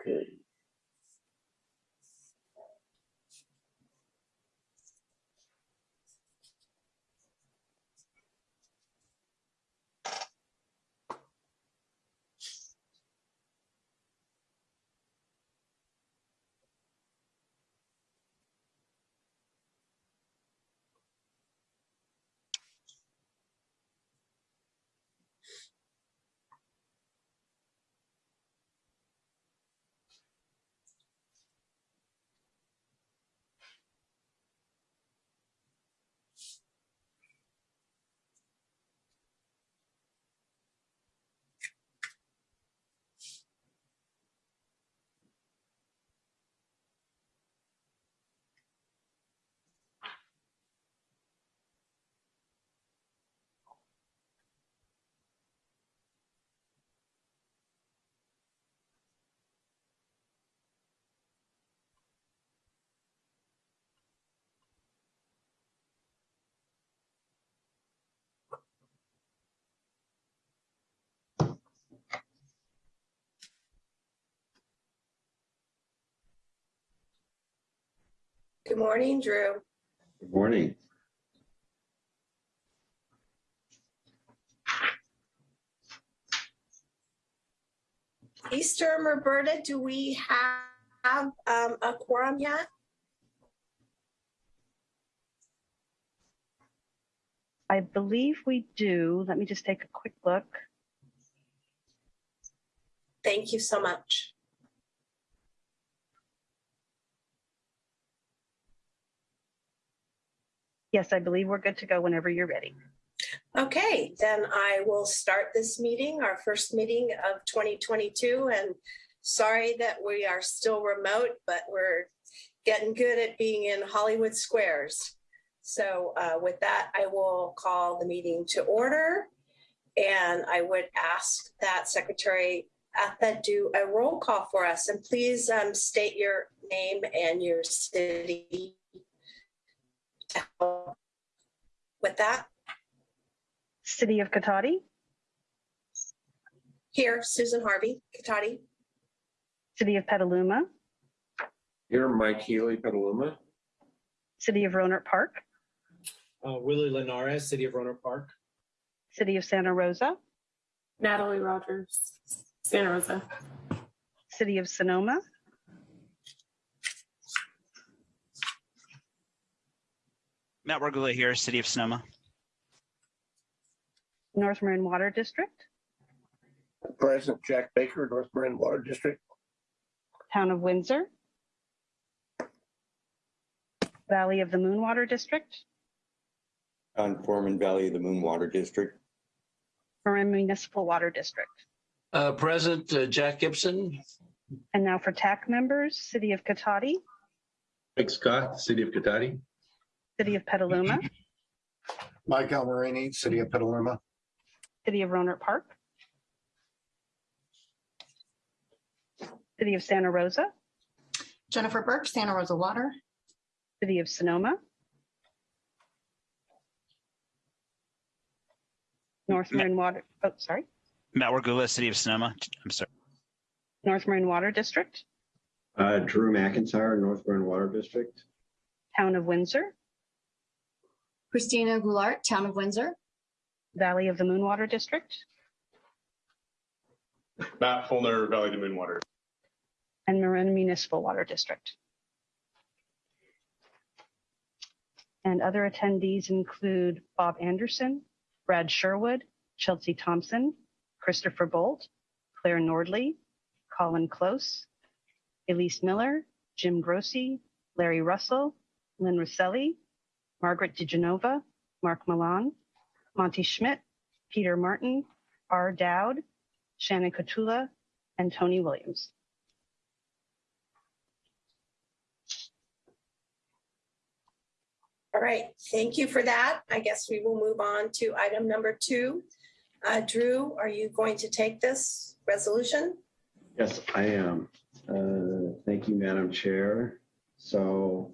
Okay. Good morning, Drew. Good morning. Easter, Roberta, do we have um, a quorum yet? I believe we do. Let me just take a quick look. Thank you so much. Yes, I believe we're good to go whenever you're ready. Okay, then I will start this meeting, our first meeting of 2022. And sorry that we are still remote, but we're getting good at being in Hollywood squares. So uh, with that, I will call the meeting to order. And I would ask that Secretary Atha do a roll call for us. And please um, state your name and your city. With that, City of Cotati, here, Susan Harvey, Cotati. City of Petaluma, Here, Mike Healy, Petaluma. City of Rohnert Park, Uh, Willie Linares, City of Rohnert Park. City of Santa Rosa, Natalie Rogers, Santa Rosa. City of Sonoma, Matt Wergula here, City of Sonoma. North Marin Water District, President Jack Baker, North Marin Water District. Town of Windsor, Valley of the Moon Water District, John Foreman Valley of the Moon Water District. Marin Municipal Water District. Uh, President uh, Jack Gibson, And now for TAC members, City of Cotati, Mike Scott, City of Cotati. City of Petaluma, Mike Almarini, City of Petaluma. City of Rohnert Park, City of Santa Rosa, Jennifer Burke, Santa Rosa Water. City of Sonoma, North Marin Water, oh, sorry, Matt Wergula, City of Sonoma. I'm sorry. North Marin Water District, Uh, Drew McIntyre, North Marin Water District. Town of Windsor, Christina Goulart, Town of Windsor. Valley of the Moon Water District, Matt Fulner, Valley to Moon Water. and Marin Municipal Water District. And other attendees include Bob Anderson, Brad Sherwood, Chelsea Thompson, Christopher Bolt, Claire Nordley, Colin Close, Elise Miller, Jim Grossi, Larry Russell, Lynn Rosselli, Margaret DeGenova, Mark Milan, Monty Schmidt, Peter Martin, R. Dowd, Shannon Cotula, and Tony Williams. All right, thank you for that. I guess we will move on to item number two. Uh, Drew, are you going to take this resolution? Yes, I am. Uh, Thank you, Madam Chair. So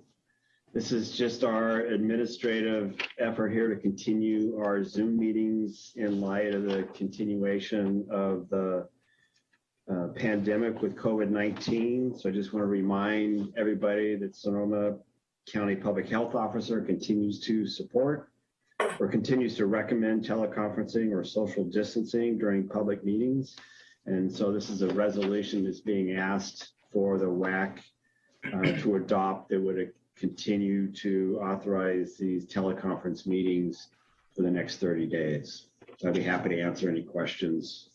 this is just our administrative effort here to continue our Zoom meetings in light of the continuation of the uh, pandemic with COVID-19. So I just want to remind everybody that Sonoma County Public Health Officer continues to support or continues to recommend teleconferencing or social distancing during public meetings. And so this is a resolution that's being asked for the WAC uh, to adopt that would continue to authorize these teleconference meetings for the next 30 days. So I'd be happy to answer any questions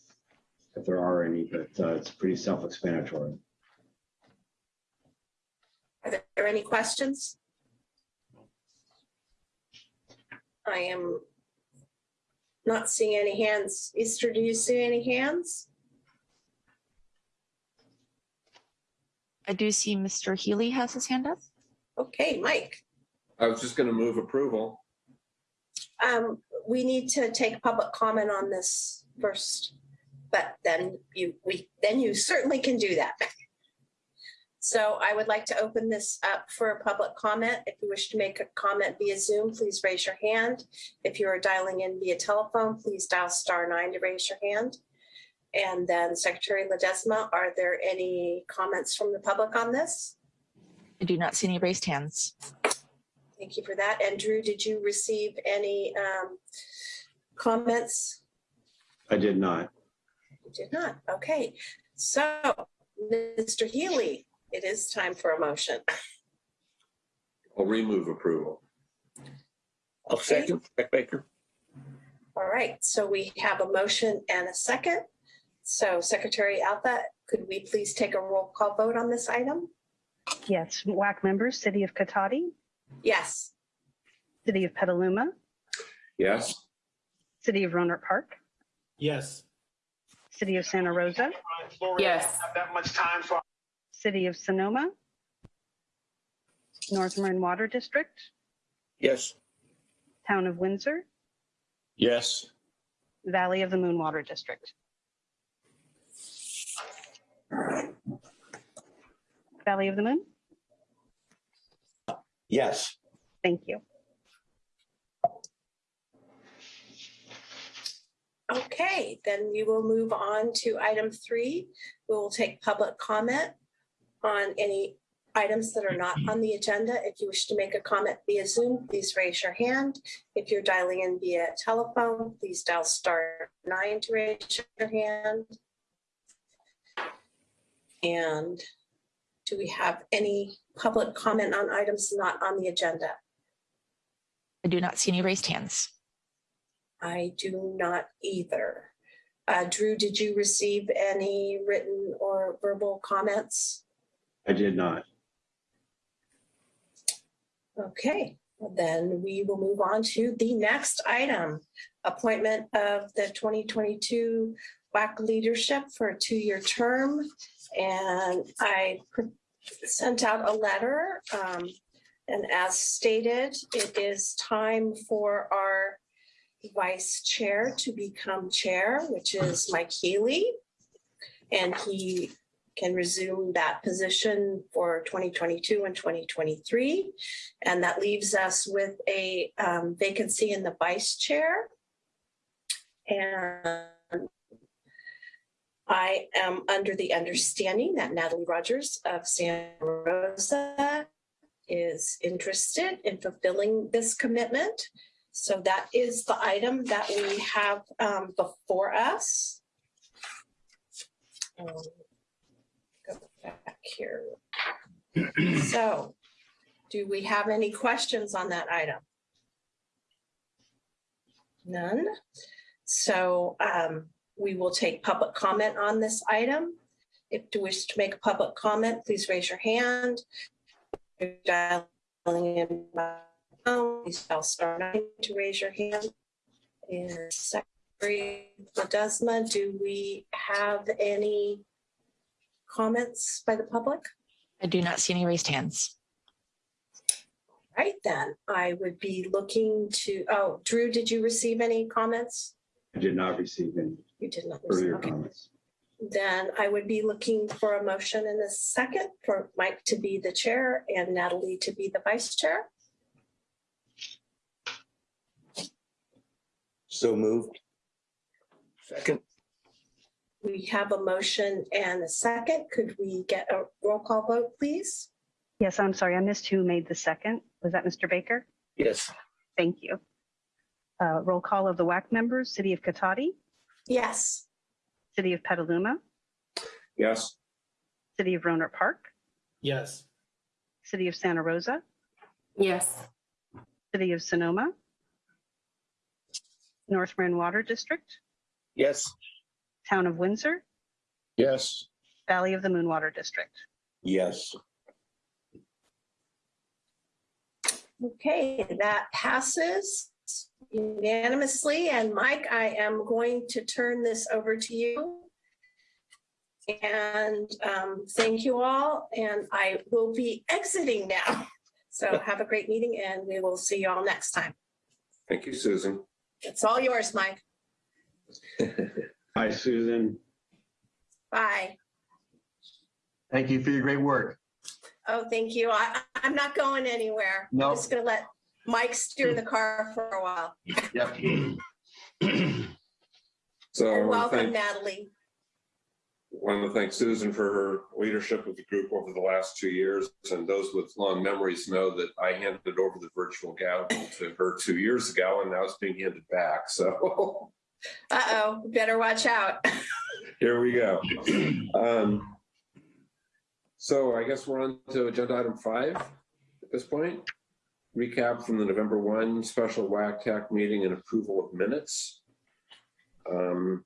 if there are any, but uh, it's pretty self-explanatory. Are there any questions? I am not seeing any hands. Easter, do you see any hands? I do see Mr. Healy has his hand up. Okay, Mike, I was just gonna move approval. um, we need to take public comment on this first. But then you, we, then you certainly can do that. So I would like to open this up for a public comment. If you wish to make a comment via Zoom, please raise your hand. If you are dialing in via telephone, please dial star nine to raise your hand. And then Secretary Ledesma, are there any comments from the public on this? I do not see any raised hands. Thank you for that. And Drew, did you receive any um, comments? I did not. You did not. Okay. So, Mr. Healy, it is time for a motion. I'll remove approval. I'll second Jack Baker. All right. So we have a motion and a second. So Secretary Alpha, could we please take a roll call vote on this item? Yes, WAC members, City of Cotati, Yes. City of Petaluma, Yes? City of Rohnert Park, Yes. City of Santa Rosa, Yes. That much time, so City of Sonoma, North Marin Water District, Yes. Town of Windsor, Yes. Valley of the Moon Water District. Valley of the Moon, Yes. thank you. Okay, then we will move on to item three. We will take public comment on any items that are not on the agenda. If you wish to make a comment via Zoom, please raise your hand. If you're dialing in via telephone, please dial star nine to raise your hand. And do we have any public comment on items not on the agenda? I do not see any raised hands. I do not either. Uh, Drew, did you receive any written or verbal comments? I did not. Okay, then we will move on to the next item. Appointment of the 2022 WAC leadership for a two-year term. And I pr- sent out a letter. um, And as stated, it is time for our vice chair to become chair, which is Mike Healy. And he can resume that position for 2022 and 2023. And that leaves us with a um, vacancy in the vice chair. And I am under the understanding that Natalie Rogers of Santa Rosa is interested in fulfilling this commitment. So that is the item that we have um, before us. Um, Go back here. So, do we have any questions on that item? None. So um, we will take public comment on this item. If you wish to make a public comment, please raise your hand. If you're dialing in by phone, Please dial star nine to raise your hand. And Secretary Ledesma, do we have any comments by the public? I do not see any raised hands. Right then, I would be looking to, oh, Drew, did you receive any comments? I did not receive any You did not. receive. earlier Okay. comments. Then I would be looking for a motion in a second for Mike to be the chair and Natalie to be the vice chair. So moved. Second. We have a motion and a second. Could we get a roll call vote, please? Yes, I'm sorry, I missed who made the second. Was that Mr. Baker? Yes. Thank you. Uh, Roll call of the WAC members, City of Cotati, Yes. City of Petaluma, Yes. City of Rohnert Park, Yes. City of Santa Rosa, Yes. City of Sonoma, North Marin Water District, Yes. Town of Windsor, Yes. Valley of the Moon Water District. Yes. Okay, that passes unanimously. And Mike, I am going to turn this over to you. And um, thank you all, and I will be exiting now. So have a great meeting and we will see you all next time. Thank you, Susan. It's all yours, Mike. Hi, Susan. Bye. Thank you for your great work. Oh, thank you. I, I'm not going anywhere. No, I'm just gonna let Mike steer the car for a while. Yep. So I And want to welcome thank, Natalie. want to thank Susan for her leadership of the group over the last two years. And those with long memories know that I handed over the virtual gavel to her two years ago and now it's being handed back. So Uh-oh, better watch out. Here we go. Um, So I guess we're on to agenda item five at this point. Recap from the November one special WAC TAC meeting and approval of minutes. Um,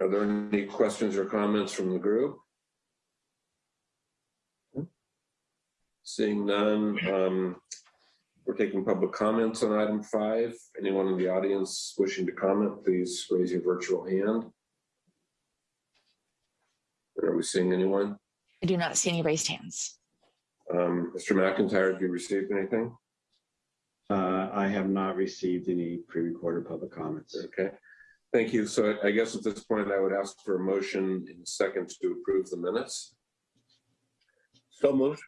Are there any questions or comments from the group? Seeing none, um, we're taking public comments on item five. Anyone in the audience wishing to comment, please raise your virtual hand. Are we seeing anyone? I do not see any raised hands. Um, Mr. McIntyre, have you received anything? Uh, I have not received any pre-recorded public comments. Okay, thank you. So I guess at this point, I would ask for a motion in a second to approve the minutes. So moved.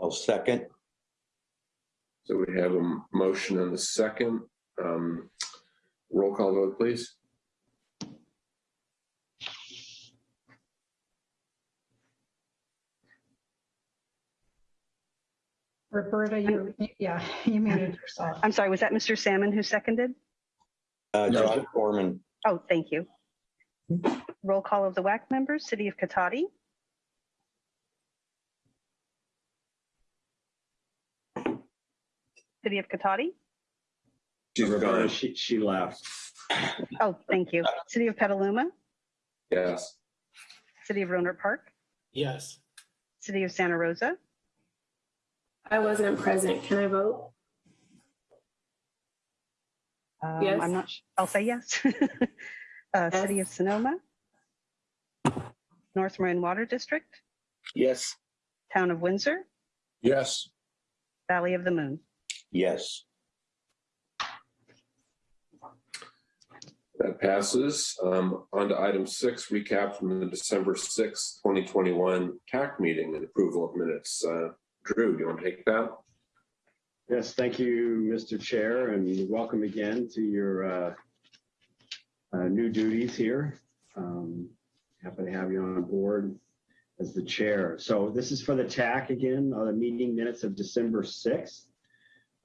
I'll second. So we have a motion and a second. Um, Roll call vote, please. Roberta, you, yeah, you muted yourself. I'm sorry, was that Mr. Salmon who seconded? Uh, No. John Foreman, Oh, thank you. Roll call of the WAC members, City of Cotati, City of Cotati. She's Roberta, gone. She, she left. Oh, thank you. City of Petaluma, Yes. City of Rohnert Park, Yes. City of Santa Rosa, I wasn't present. Can I vote? Um, Yes. I'm not, sh- I'll say yes. Uh, City of Sonoma, North Marin Water District, Yes. Town of Windsor, Yes. Valley of the Moon. yes. That passes. Um, On to item six, recap from the December sixth, twenty twenty-one TAC meeting and approval of minutes. Uh, Drew, do you want to take that? Yes, thank you, Mr. Chair, and welcome again to your uh, uh, new duties here. Um, Happy to have you on board as the chair. So this is for the TAC again, uh, the meeting minutes of December 6th.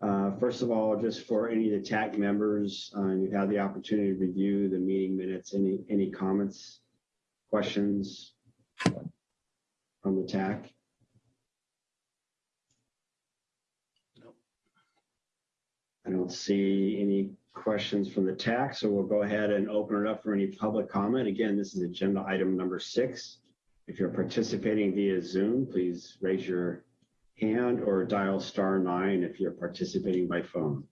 Uh, First of all, just for any of the TAC members, uh, you've had the opportunity to review the meeting minutes. Any, any comments, questions from the TAC? I don't see any questions from the TAC, so we'll go ahead and open it up for any public comment. Again, this is agenda item number six. If you're participating via Zoom, please raise your hand or dial star nine if you're participating by phone.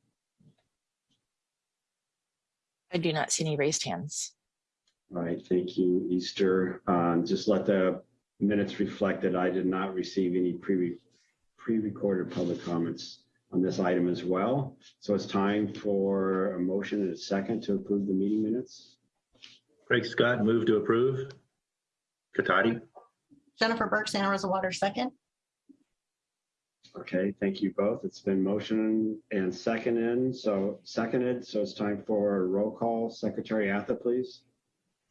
I do not see any raised hands. All right, thank you, Easter. Um, Just let the minutes reflect that I did not receive any pre, pre-recorded public comments on this item as well. So it's time for a motion and a second to approve the meeting minutes. Craig Scott, move to approve. Cotati, Jennifer Burke, Santa Rosa Water, second. Okay, thank you both. It's been motion and seconded, so seconded, so it's time for a roll call. Secretary Atha, please.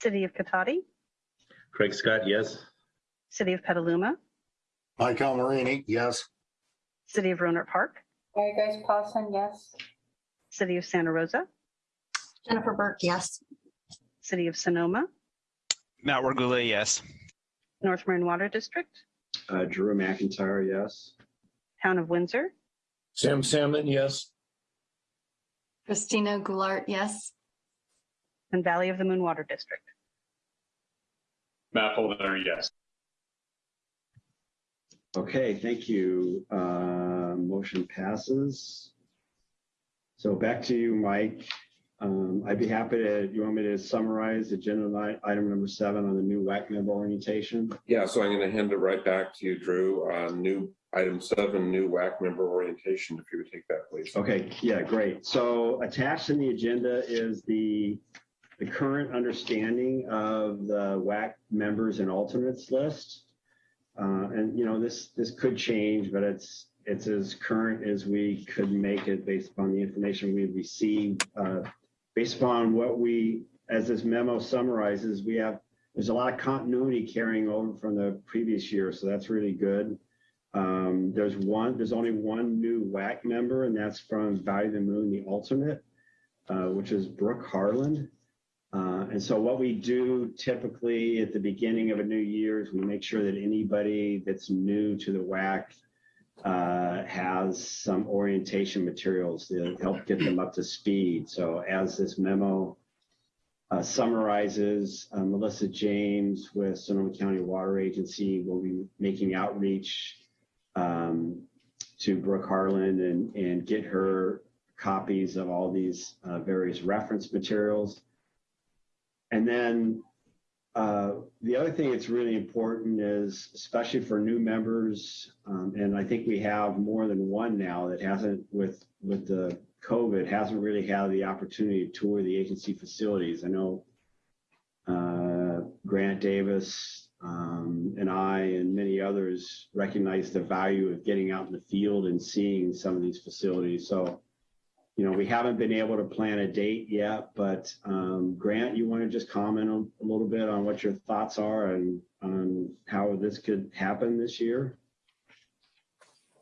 City of Cotati, Craig Scott, yes. City of Petaluma, Mike Almarini, yes. City of Rohnert Park, Mary Grace Paulson, yes. City of Santa Rosa, Jennifer Burke, yes. City of Sonoma, Matt Wargula, yes. North Marin Water District, Uh, Drew McIntyre, yes. Town of Windsor, Sam Salmon, yes. Christina Goulart, yes. and Valley of the Moon Water District. Matt Fullner, yes. Okay, thank you. Uh, motion passes. So back to you, Mike. Um, I'd be happy to, you want me to summarize agenda item number seven on the new WAC member orientation? Yeah, so I'm going to hand it right back to you, Drew. Uh, New item seven, new WAC member orientation, if you would take that, please. Okay, yeah, great. So attached in the agenda is the, the current understanding of the WAC members and alternates list. Uh, and you know, this, this could change, but it's, it's as current as we could make it based upon the information we've received. Uh, based upon what we, as this memo summarizes, we have, there's a lot of continuity carrying over from the previous year, so that's really good. Um, there's one, there's only one new WAC member, and that's from Valley of the Moon, the alternate, uh, which is Brooke Harlan. Uh, and so what we do typically at the beginning of a new year is we make sure that anybody that's new to the WAC uh, has some orientation materials to help get them up to speed. So as this memo uh, summarizes, Melissa James with Sonoma County Water Agency will be making outreach um, to Brooke Harlan and, and get her copies of all these various reference materials. And then uh, the other thing that's really important is, especially for new members, um, and I think we have more than one now that hasn't, with with the COVID, hasn't really had the opportunity to tour the agency facilities. I know uh, Grant Davis um, and I and many others recognize the value of getting out in the field and seeing some of these facilities. So, you know, we haven't been able to plan a date yet, but um, Grant, you want to just comment on, a little bit on what your thoughts are and on how this could happen this year?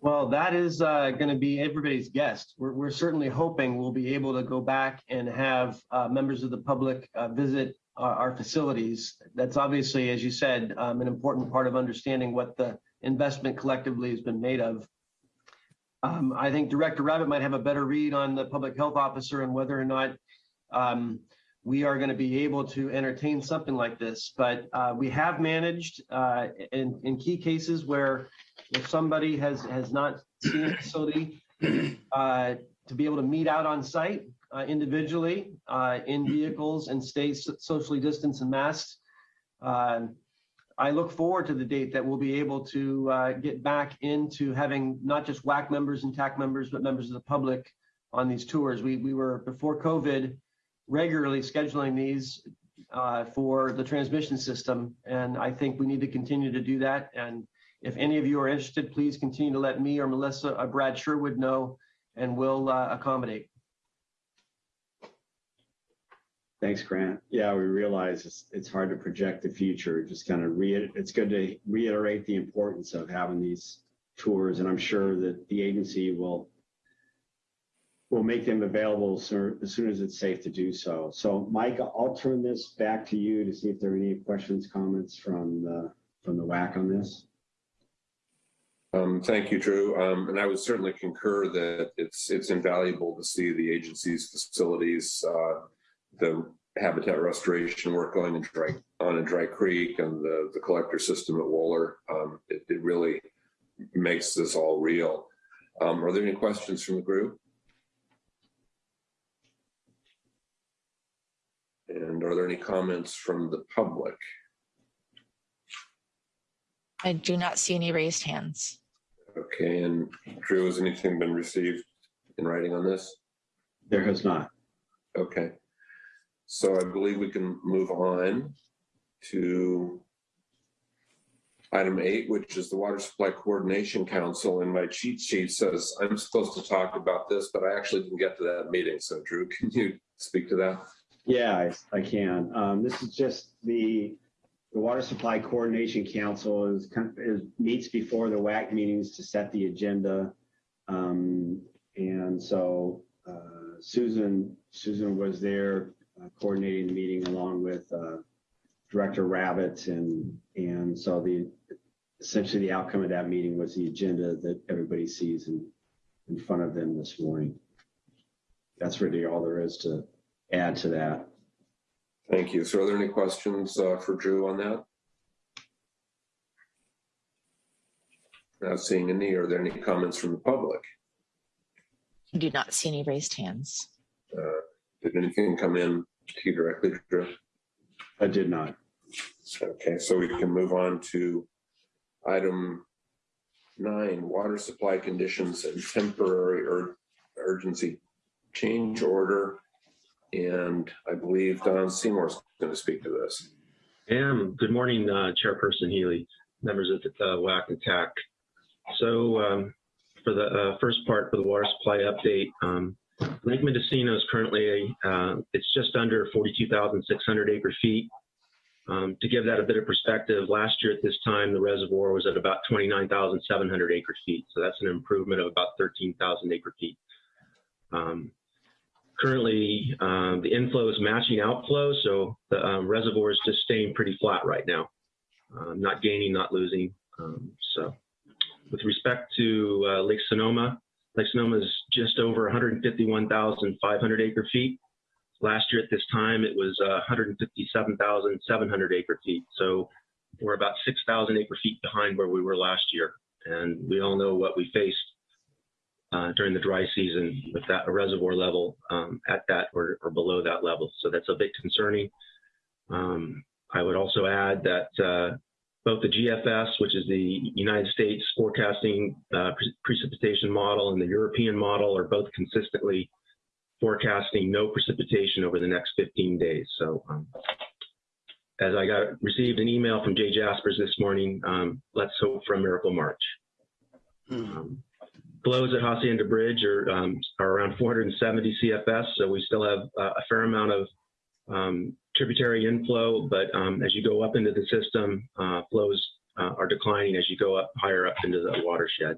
Well, that is uh, going to be everybody's guest. We're, we're certainly hoping we'll be able to go back and have uh, members of the public uh, visit our, our facilities. That's obviously, as you said, um, an important part of understanding what the investment collectively has been made of. Um, I think Director Rabbitt might have a better read on the public health officer and whether or not um, we are going to be able to entertain something like this. But uh, we have managed uh, in, in key cases where if somebody has, has not seen a facility, uh, to be able to meet out on site uh, individually uh, in vehicles and stay so- socially distanced and masked. I look forward to the date that we'll be able to uh, get back into having not just WAC members and TAC members, but members of the public on these tours. We, we were, before COVID, regularly scheduling these uh, for the transmission system. And I think we need to continue to do that. And if any of you are interested, please continue to let me or Melissa or Brad Sherwood know, and we'll uh, accommodate. Thanks, Grant. Yeah, we realize it's, hard to project the future. Just kind of re, it's good to reiterate the importance of having these tours, and I'm sure that the agency will will make them available as soon as it's safe to do so. So, Mike, I'll turn this back to you to see if there are any questions, comments from the from the WAC on this. Um, thank you, Drew. Um, and I would certainly concur that it's it's invaluable to see the agency's facilities, uh, the habitat restoration work going in dry on in Dry Creek and the the collector system at Wohler. Um, it, it really makes this all real. Um, are there any questions from the group? And are there any comments from the public? I do not see any raised hands. Okay, and Drew, has anything been received in writing on this? There has not. Okay. So I believe we can move on to item eight, which is the Water Supply Coordination Council, and my cheat sheet says I'm supposed to talk about this, but I actually didn't get to that meeting. So Drew, can you speak to that? Yeah, I, I can. Um, this is just the, the Water Supply Coordination Council is, is, meets before the WAC meetings to set the agenda. Um, and so, uh, Susan, Susan was there uh, coordinating the meeting along with, uh, Director Rabbitt and, and so the, essentially the outcome of that meeting was the agenda that everybody sees in, in front of them this morning. That's really all there is to add to that. Thank you. So are there any questions uh, for Drew on that? Not seeing any. Are there any comments from the public? I do not see any raised hands. Uh, Did anything come in to you directly, Drew? I did not. Okay, so we can move on to item nine, water supply conditions and temporary or urgency change order. And I believe Don Seymour's going to speak to this. And good morning, uh, Chairperson Healy, members of the uh, WAC and TAC. So um, for the uh, first part for the water supply update, um, Lake Mendocino is currently, uh, it's just under 42,600 acre feet. Um, to give that a bit of perspective, last year at this time, the reservoir was at about 29,700 acre feet. So that's an improvement of about 13,000 acre feet. Um, currently, um, the inflow is matching outflow, so the um, reservoir is just staying pretty flat right now. Um, not gaining, not losing. Um, so with respect to uh, Lake Sonoma, Lake Sonoma is just over 151,500 acre feet. Last year at this time, it was uh, 157,700 acre feet. So we're about 6,000 acre feet behind where we were last year. And we all know what we faced uh, during the dry season with that a reservoir level um, at that or, or, below that level. So that's a bit concerning. Um, I would also add that uh, both the GFS, which is the United States forecasting uh, pre precipitation model, and the European model are both consistently forecasting no precipitation over the next 15 days. So um, as I got received an email from Jay Jasperse this morning, um, let's hope for a miracle March. Um, flows at Hacienda Bridge are, um, are around 470 CFS, so we still have uh, a fair amount of um, tributary inflow, but um, as you go up into the system, uh, flows uh, are declining as you go up higher up into the watershed.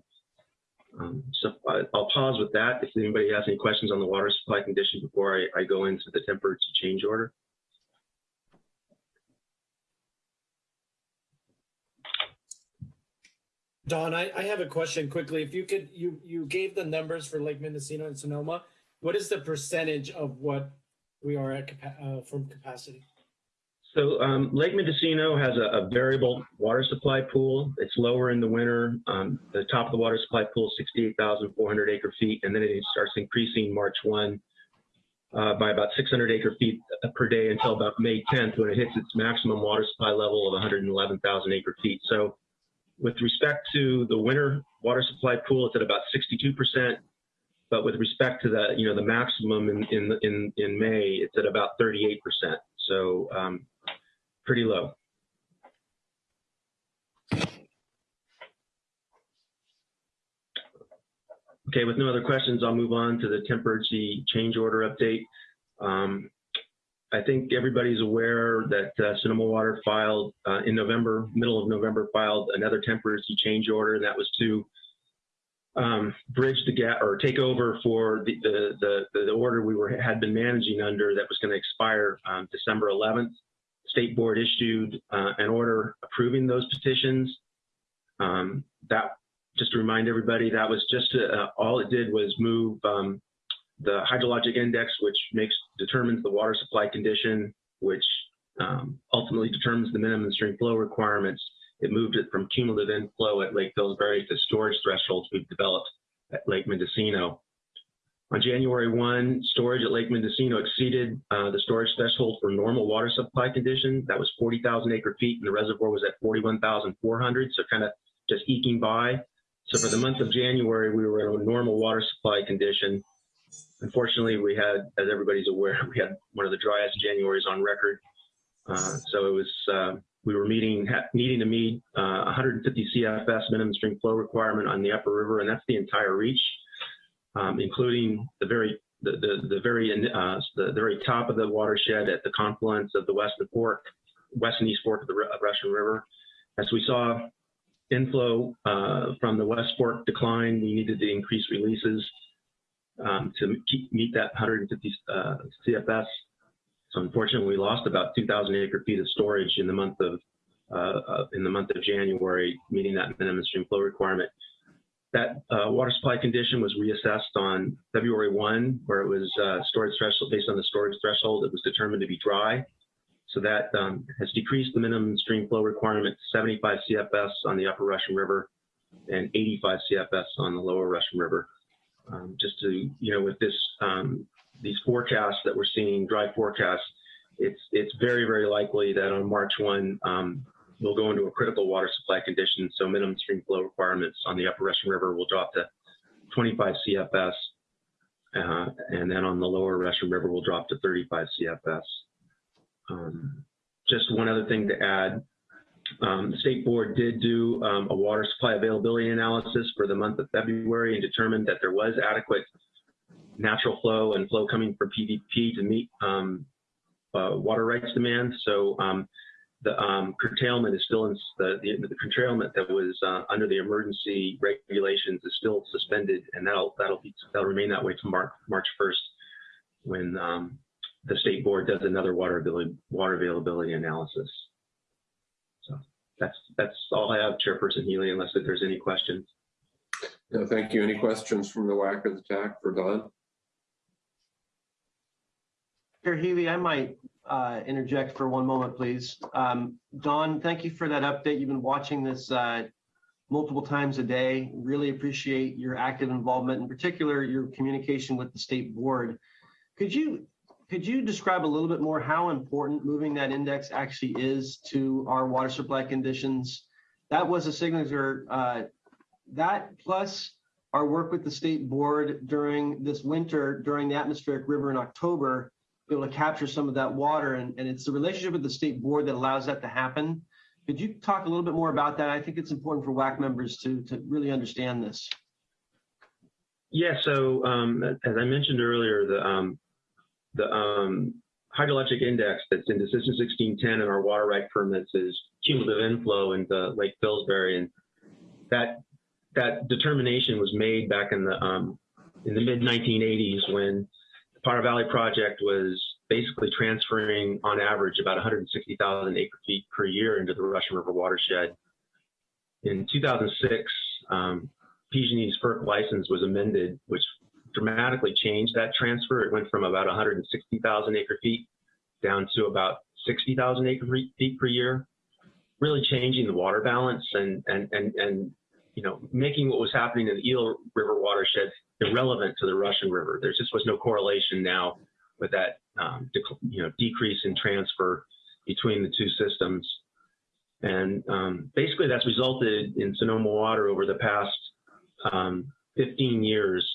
Um, so I, will pause with that. If anybody has any questions on the water supply condition before I, I go into the temperature change order. Don, I, I have a question quickly. If you could, you you gave the numbers for Lake Mendocino and Sonoma. What is the percentage of what we are at uh, from capacity? So um, Lake Mendocino has a, a, variable water supply pool. It's lower in the winter. Um, the top of the water supply pool, is 68,400 acre feet, and then it starts increasing March 1 uh, by about 600 acre feet per day until about May 10th when it hits its maximum water supply level of 111,000 acre feet. So with respect to the winter water supply pool, it's at about 62%. But with respect to the, you know, the maximum in in in, in May, it's at about 38%. So um, pretty low. Okay, with no other questions, I'll move on to the temporary change order update. Um, I think everybody's aware that uh, Sonoma Water filed uh, in November, middle of November, filed another temporary change order, and that was to um, bridge the gap or take over for the, the, the, the, order we were had been managing under that was going to expire um, December 11th. State Board issued uh, an order approving those petitions. Um, that, just to remind everybody, that was just a, uh, all it did was move um, the hydrologic index, which makes determines the water supply condition, which um, ultimately determines the minimum stream flow requirements. It moved it from cumulative inflow at Lake Pillsbury to storage thresholds we've developed at Lake Mendocino. On January 1, storage at Lake Mendocino exceeded uh, the storage threshold for normal water supply condition. That was 40,000 acre feet, and the reservoir was at 41,400, so kind of just eking by. So for the month of January, we were in a normal water supply condition. Unfortunately, we had, as everybody's aware, we had one of the driest Januaries on record. Uh, so it was uh, we were meeting, needing to meet uh, 150 CFS minimum stream flow requirement on the upper river, and that's the entire reach, um, including the very the the, the very uh, the, very top of the watershed at the confluence of the Western Fork, West and East Fork of the of Russian River. As we saw inflow uh, from the West Fork decline, we needed to increase releases um, to keep, meet that 150 uh, CFS. So unfortunately, we lost about 2,000 acre feet of storage in the month of uh, uh, in the month of January, meeting that minimum stream flow requirement. That uh, water supply condition was reassessed on February 1, where it was uh, storage threshold based on the storage threshold. It was determined to be dry. So that um, has decreased the minimum stream flow requirement to 75 CFS on the upper Russian River and 85 CFS on the lower Russian River. Um, just to, you know, with this, um, these forecasts that we're seeing, dry forecasts, it's, it's very, very likely that on March 1, um, we'll go into a critical water supply condition. So minimum stream flow requirements on the upper Russian River will drop to 25 CFS. Uh, and then on the lower Russian River will drop to 35 CFS. Um, just one other thing to add. Um, the state board did do um, a water supply availability analysis for the month of February and determined that there was adequate natural flow and flow coming from PVP to meet um, uh, water rights demand. So um, the um, curtailment is still in the, the, the curtailment that was uh, under the emergency regulations is still suspended, and that'll that'll be that'll remain that way to March March 1st when um, the state board does another water availability water availability analysis. So that's that's all I have, Chairperson Healy, unless there's any questions. No, thank you. Any questions from the WAC or the TAC for Don? Chair Healy, I might uh, interject for one moment, please. Um, Don, thank you for that update. You've been watching this uh, multiple times a day. Really appreciate your active involvement, in particular your communication with the state board. Could you could you describe a little bit more how important moving that index actually is to our water supply conditions? That was a signature. Uh, that plus our work with the state board during this winter, during the atmospheric river in October, be able to capture some of that water. And, and it's the relationship with the state board that allows that to happen. Could you talk a little bit more about that? I think it's important for WAC members to, to really understand this. Yeah, so um, as I mentioned earlier, the um, the um, hydrologic index that's in decision 1610 in our water right permits is cumulative inflow into Lake Pillsbury, and that that determination was made back in the um, in the mid 1980s when Potter Valley project was basically transferring on average about 160,000 acre feet per year into the Russian River watershed. In 2006, um, PG&E's FERC license was amended, which dramatically changed that transfer. It went from about 160,000 acre feet down to about 60,000 acre feet per year, really changing the water balance and, and, and, and, you know, making what was happening in the Eel River watershed irrelevant to the Russian River. There just was no correlation now with that, um, you know, decrease in transfer between the two systems. And um, basically that's resulted in Sonoma Water over the past um, 15 years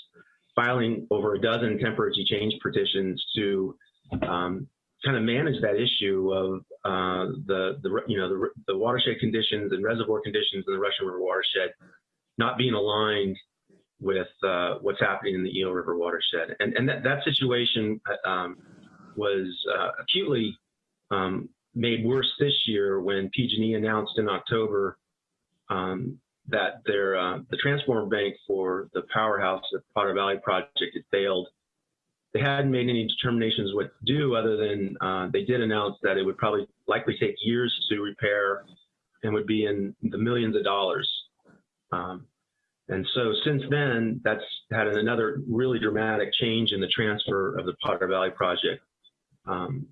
filing over a dozen temperature change petitions to um, kind of manage that issue of uh, the, the, you know, the, the watershed conditions and reservoir conditions in the Russian River watershed not being aligned with uh, what's happening in the Eel River watershed. And, and that, that situation um, was uh, acutely um, made worse this year when PG&E announced in October um, that their uh, the transformer bank for the powerhouse at Potter Valley project had failed. They hadn't made any determinations what to do other than uh, they did announce that it would probably likely take years to repair and would be in the millions of dollars. Um, and so since then, that's had another really dramatic change in the transfer of the Potter Valley project. Um,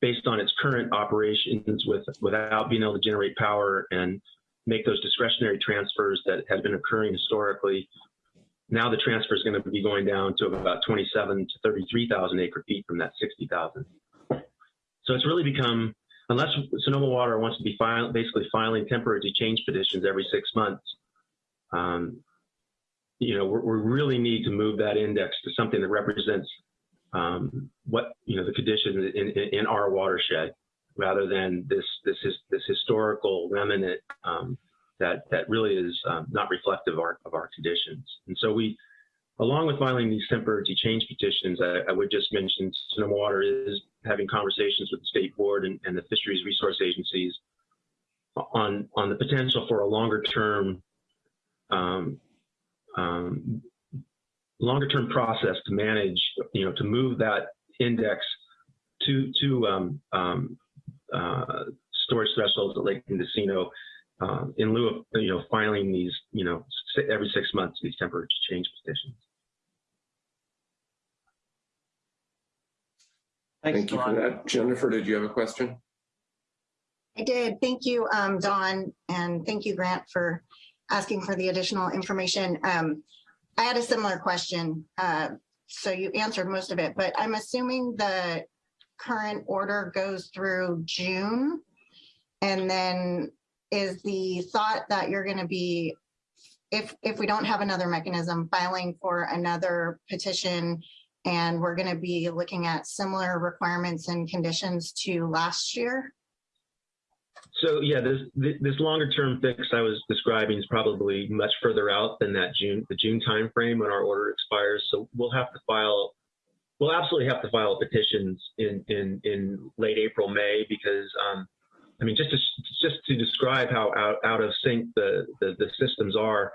based on its current operations with without being able to generate power and make those discretionary transfers that had been occurring historically. Now the transfer is going to be going down to about 27 to 33,000 acre feet from that 60,000. So it's really become, unless Sonoma Water wants to be file, basically filing temporary change petitions every six months, um, you know, we really need to move that index to something that represents um, what, you know, the conditions in, in, in our watershed rather than this this is this historical remnant um, that that really is um, not reflective of our, of our conditions. And so we, along with filing these temporary change petitions, I, I would just mention Sonoma Water is having conversations with the state board and, and the fisheries resource agencies on on the potential for a longer term um, um, longer term process to manage, you know, to move that index to to um, um, uh, storage thresholds at Lake Mendocino um, in lieu of you know filing these you know every six months these temporary change petitions. Thank you for that. Jennifer, did you have a question? I did. Thank you, um, Don, and thank you, Grant, for asking for the additional information. Um, I had a similar question, uh, so you answered most of it, but I'm assuming the current order goes through June. And then is the thought that you're gonna be, if, if we don't have another mechanism, filing for another petition and we're gonna be looking at similar requirements and conditions to last year? So yeah, this this longer term fix I was describing is probably much further out than that June the June timeframe when our order expires. So we'll have to file we'll absolutely have to file petitions in in in late April May because um, I mean just to just to describe how out, out of sync the, the the systems are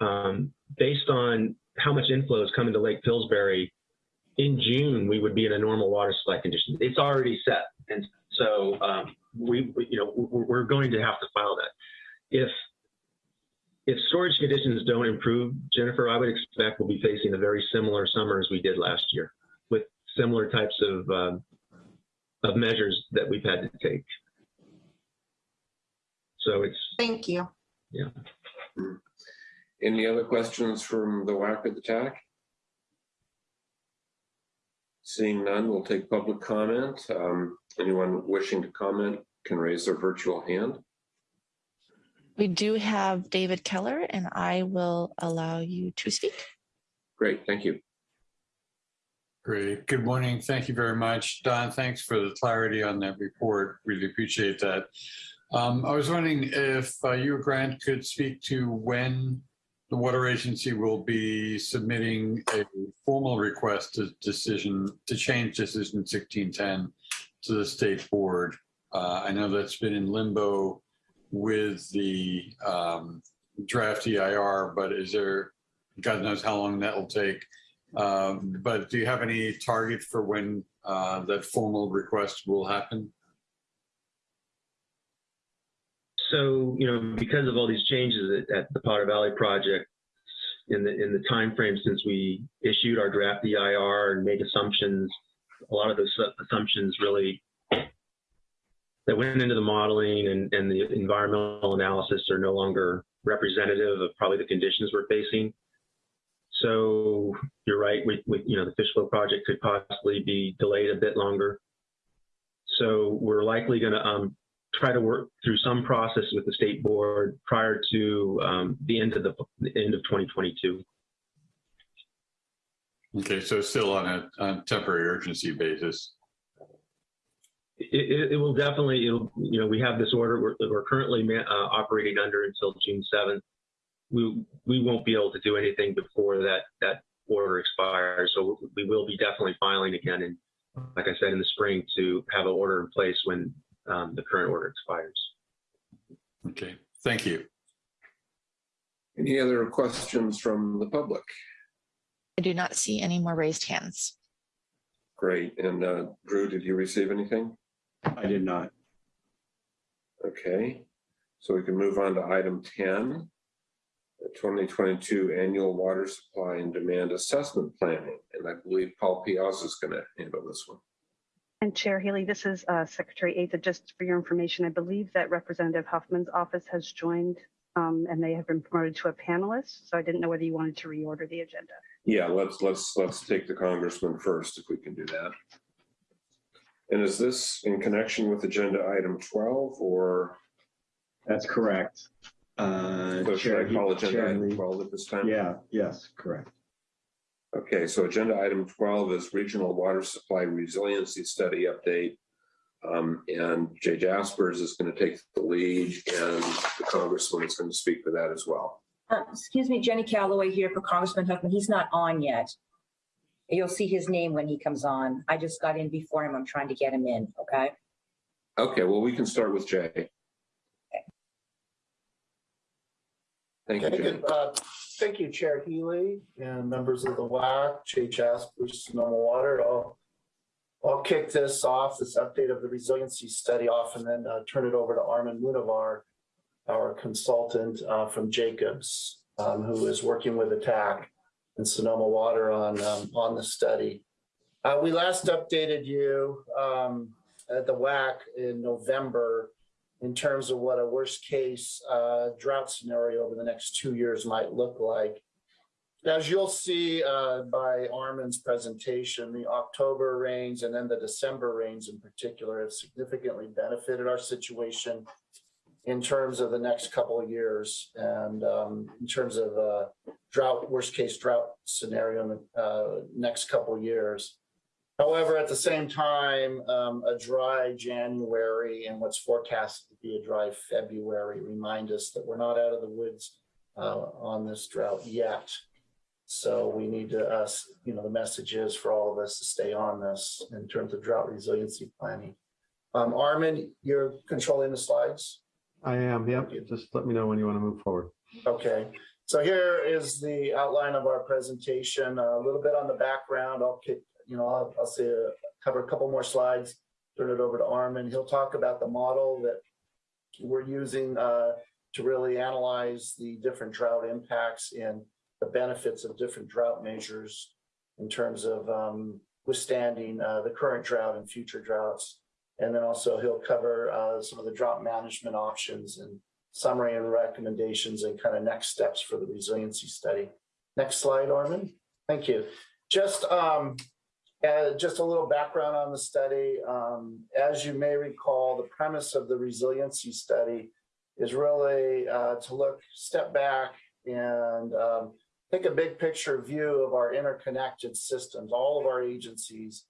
um, based on how much inflow is coming to Lake Pillsbury in June we would be in a normal water supply condition. It's already set and so um, we, we, you know, we're we're going to have to file that. If if storage conditions don't improve, Jennifer, I would expect we'll be facing a very similar summer as we did last year, with similar types of um, of measures that we've had to take. So it's Thank you. yeah. Any other questions from the WAC at the TAC? Seeing none, we'll take public comment. Um, anyone wishing to comment can raise their virtual hand. We do have David Keller, and I will allow you to speak. Great, thank you. Great. Good morning. Thank you very much. Don, thanks for the clarity on that report. Really appreciate that. Um, I was wondering if uh, you Grant could speak to when the water agency will be submitting a formal request to decision to change decision 1610 to the state board. Uh, I know that's been in limbo with the um, draft EIR, but is there, God knows how long that will take. Um, but do you have any target for when uh, that formal request will happen? So you know, because of all these changes at, at the Potter Valley project, in the in the time frame since we issued our draft EIR and made assumptions, a lot of those assumptions really that went into the modeling and, and the environmental analysis are no longer representative of probably the conditions we're facing. So you're right, with, with you know the fish flow project could possibly be delayed a bit longer. So we're likely going to um, try to work through some process with the state board prior to um, the end of the, the end of 2022. Okay, so still on a, on temporary urgency basis. It, it, it will definitely, it'll, you know, we have this order we're, we're currently uh, operating under until June 7th. We, we won't be able to do anything before that, that order expires. So we will be definitely filing again. And like I said, in the spring to have an order in place when um, the current order expires. Okay, thank you. Any other questions from the public? I do not see any more raised hands. Great. And uh, Drew, did you receive anything? I did not. Okay, so we can move on to item 10, the 2022 annual water supply and demand assessment planning. And I believe Paul Piazza is going to handle this one. And Chair Healy, this is uh, Secretary Asa. Just for your information, I believe that Representative Huffman's office has joined um, and they have been promoted to a panelist. So I didn't know whether you wanted to reorder the agenda. Yeah, let's let's let's take the congressman first if we can do that. And is this in connection with agenda item 12 or? That's correct. Uh, So should I Chair- call agenda Chair item 12 at this time? Yeah, yes, correct. Okay, so agenda item 12 is regional water supply resiliency study update. Um, and Jay Jasperse is going to take the lead and the congressman is going to speak for that as well. Uh, Excuse me, Jenny Calloway here for Congressman Huffman. He's not on yet. You'll see his name when he comes on. I just got in before him. I'm trying to get him in, okay? Okay, well, we can start with Jay. Thank you, good. Uh, Thank you, Chair Healy and members of the WAC, Jay Jasperse, Sonoma Water. I'll, I'll kick this off, this update of the resiliency study off and then uh, turn it over to Armin Munevar, our consultant uh, from Jacobs, um, who is working with ATTAC and Sonoma Water on, um, on the study. Uh, We last updated you um, at the WAC in November in terms of what a worst case uh, drought scenario over the next two years might look like. As you'll see uh, by Armin's presentation, the October rains and then the December rains in particular have significantly benefited our situation in terms of the next couple of years and um, in terms of uh, drought, worst case drought scenario in the uh, next couple of years. However, at the same time, um, a dry January and what's forecasted to be a dry February remind us that we're not out of the woods uh, on this drought yet. So we need to, us, you know, the message is for all of us to stay on this in terms of drought resiliency planning. Um, Armin, you're controlling the slides? I am, yep. Just let me know when you want to move forward. Okay, so here is the outline of our presentation, a little bit on the background. I'll you know, I'll, I'll say, uh, cover a couple more slides, turn it over to Armin. He'll talk about the model that we're using uh, to really analyze the different drought impacts and the benefits of different drought measures in terms of um, withstanding uh, the current drought and future droughts. And then also he'll cover uh, some of the drought management options and summary and recommendations and kind of next steps for the resiliency study. Next slide, Armin. Thank you. Just um, uh, just a little background on the study. Um, as you may recall, the premise of the resiliency study is really uh, to look, step back and um, take a big picture view of our interconnected systems, all of our agencies,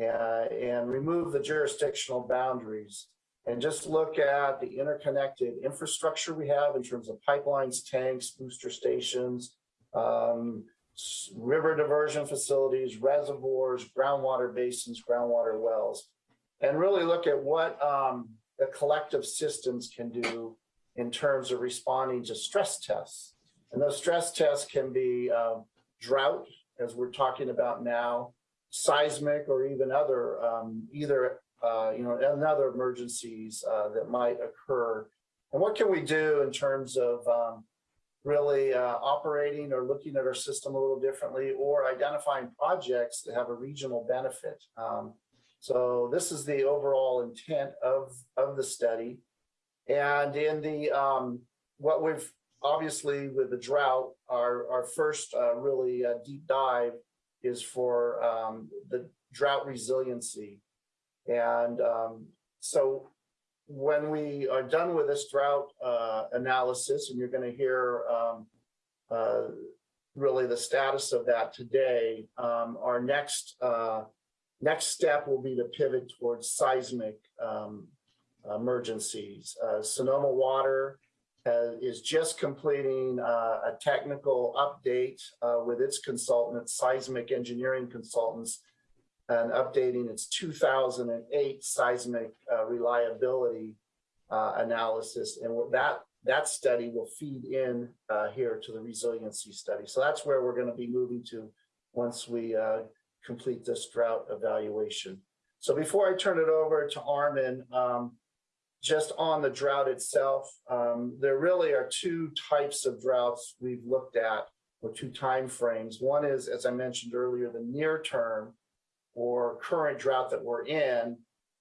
uh, and remove the jurisdictional boundaries and just look at the interconnected infrastructure we have in terms of pipelines, tanks, booster stations, um, river diversion facilities, reservoirs, groundwater basins, groundwater wells, and really look at what um, the collective systems can do in terms of responding to stress tests. And those stress tests can be um, drought, as we're talking about now, seismic, or even other, um, either, uh, you know, and other emergencies uh, that might occur. And what can we do in terms of um, really uh, operating or looking at our system a little differently or identifying projects that have a regional benefit? Um, so this is the overall intent of, of the study. And in the, um, what we've obviously with the drought, our, our first uh, really uh, deep dive is for um, the drought resiliency. And um, so when we are done with this drought uh, analysis, and you're going to hear um, uh, really the status of that today, um, our next uh, next step will be to pivot towards seismic um, emergencies. Uh, Sonoma Water has, is just completing uh, a technical update uh, with its consultant, seismic engineering consultants, and updating its 2008 seismic uh, reliability uh, analysis. And that that study will feed in uh, here to the resiliency study. So that's where we're going to be moving to once we uh, complete this drought evaluation. So before I turn it over to Armin, um, just on the drought itself, um, there really are two types of droughts we've looked at, or two time frames. One is, as I mentioned earlier, the near term or current drought that we're in,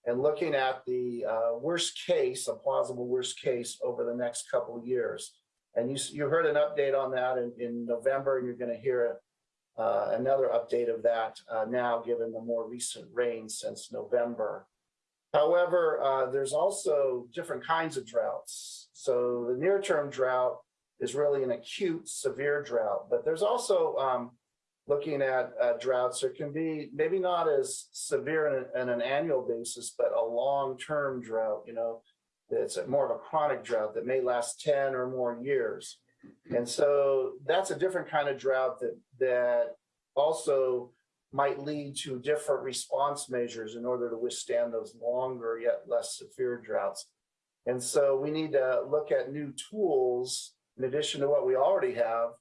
and looking at the uh, worst case, a plausible worst case over the next couple of years. And you, you heard an update on that in, in November, and you're going to hear uh, another update of that uh, now, given the more recent rain since November. However, uh, there's also different kinds of droughts. So the near-term drought is really an acute, severe drought, but there's also um, looking at uh, droughts, there can be maybe not as severe in an annual basis, but a long-term drought, you know, it's more of a chronic drought that may last 10 or more years. And so that's a different kind of drought that, that also might lead to different response measures in order to withstand those longer yet less severe droughts. And so we need to look at new tools in addition to what we already have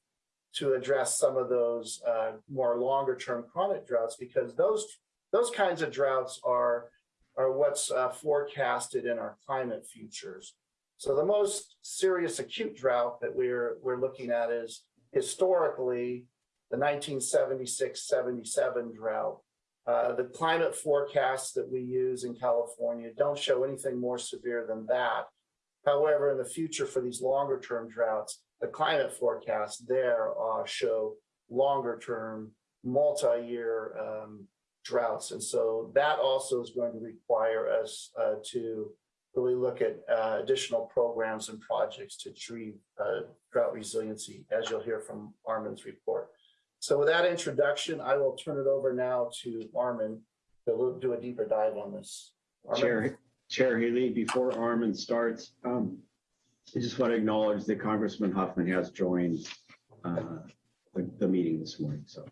to address some of those uh, more longer term chronic droughts because those those kinds of droughts are are what's uh, forecasted in our climate futures. So the most serious acute drought that we're we're looking at is historically the 1976-77 drought. Uh, the climate forecasts that we use in California don't show anything more severe than that. However, in the future for these longer term droughts, the climate forecasts there uh, show longer term, multi-year um, droughts. And so that also is going to require us uh, to really look at uh, additional programs and projects to achieve uh, drought resiliency, as you'll hear from Armin's report. So with that introduction, I will turn it over now to Armin to do a deeper dive on this. Armin? Chair, Chair Healy, before Armin starts, um, I just want to acknowledge that Congressman Huffman has joined uh, the, the meeting this morning. So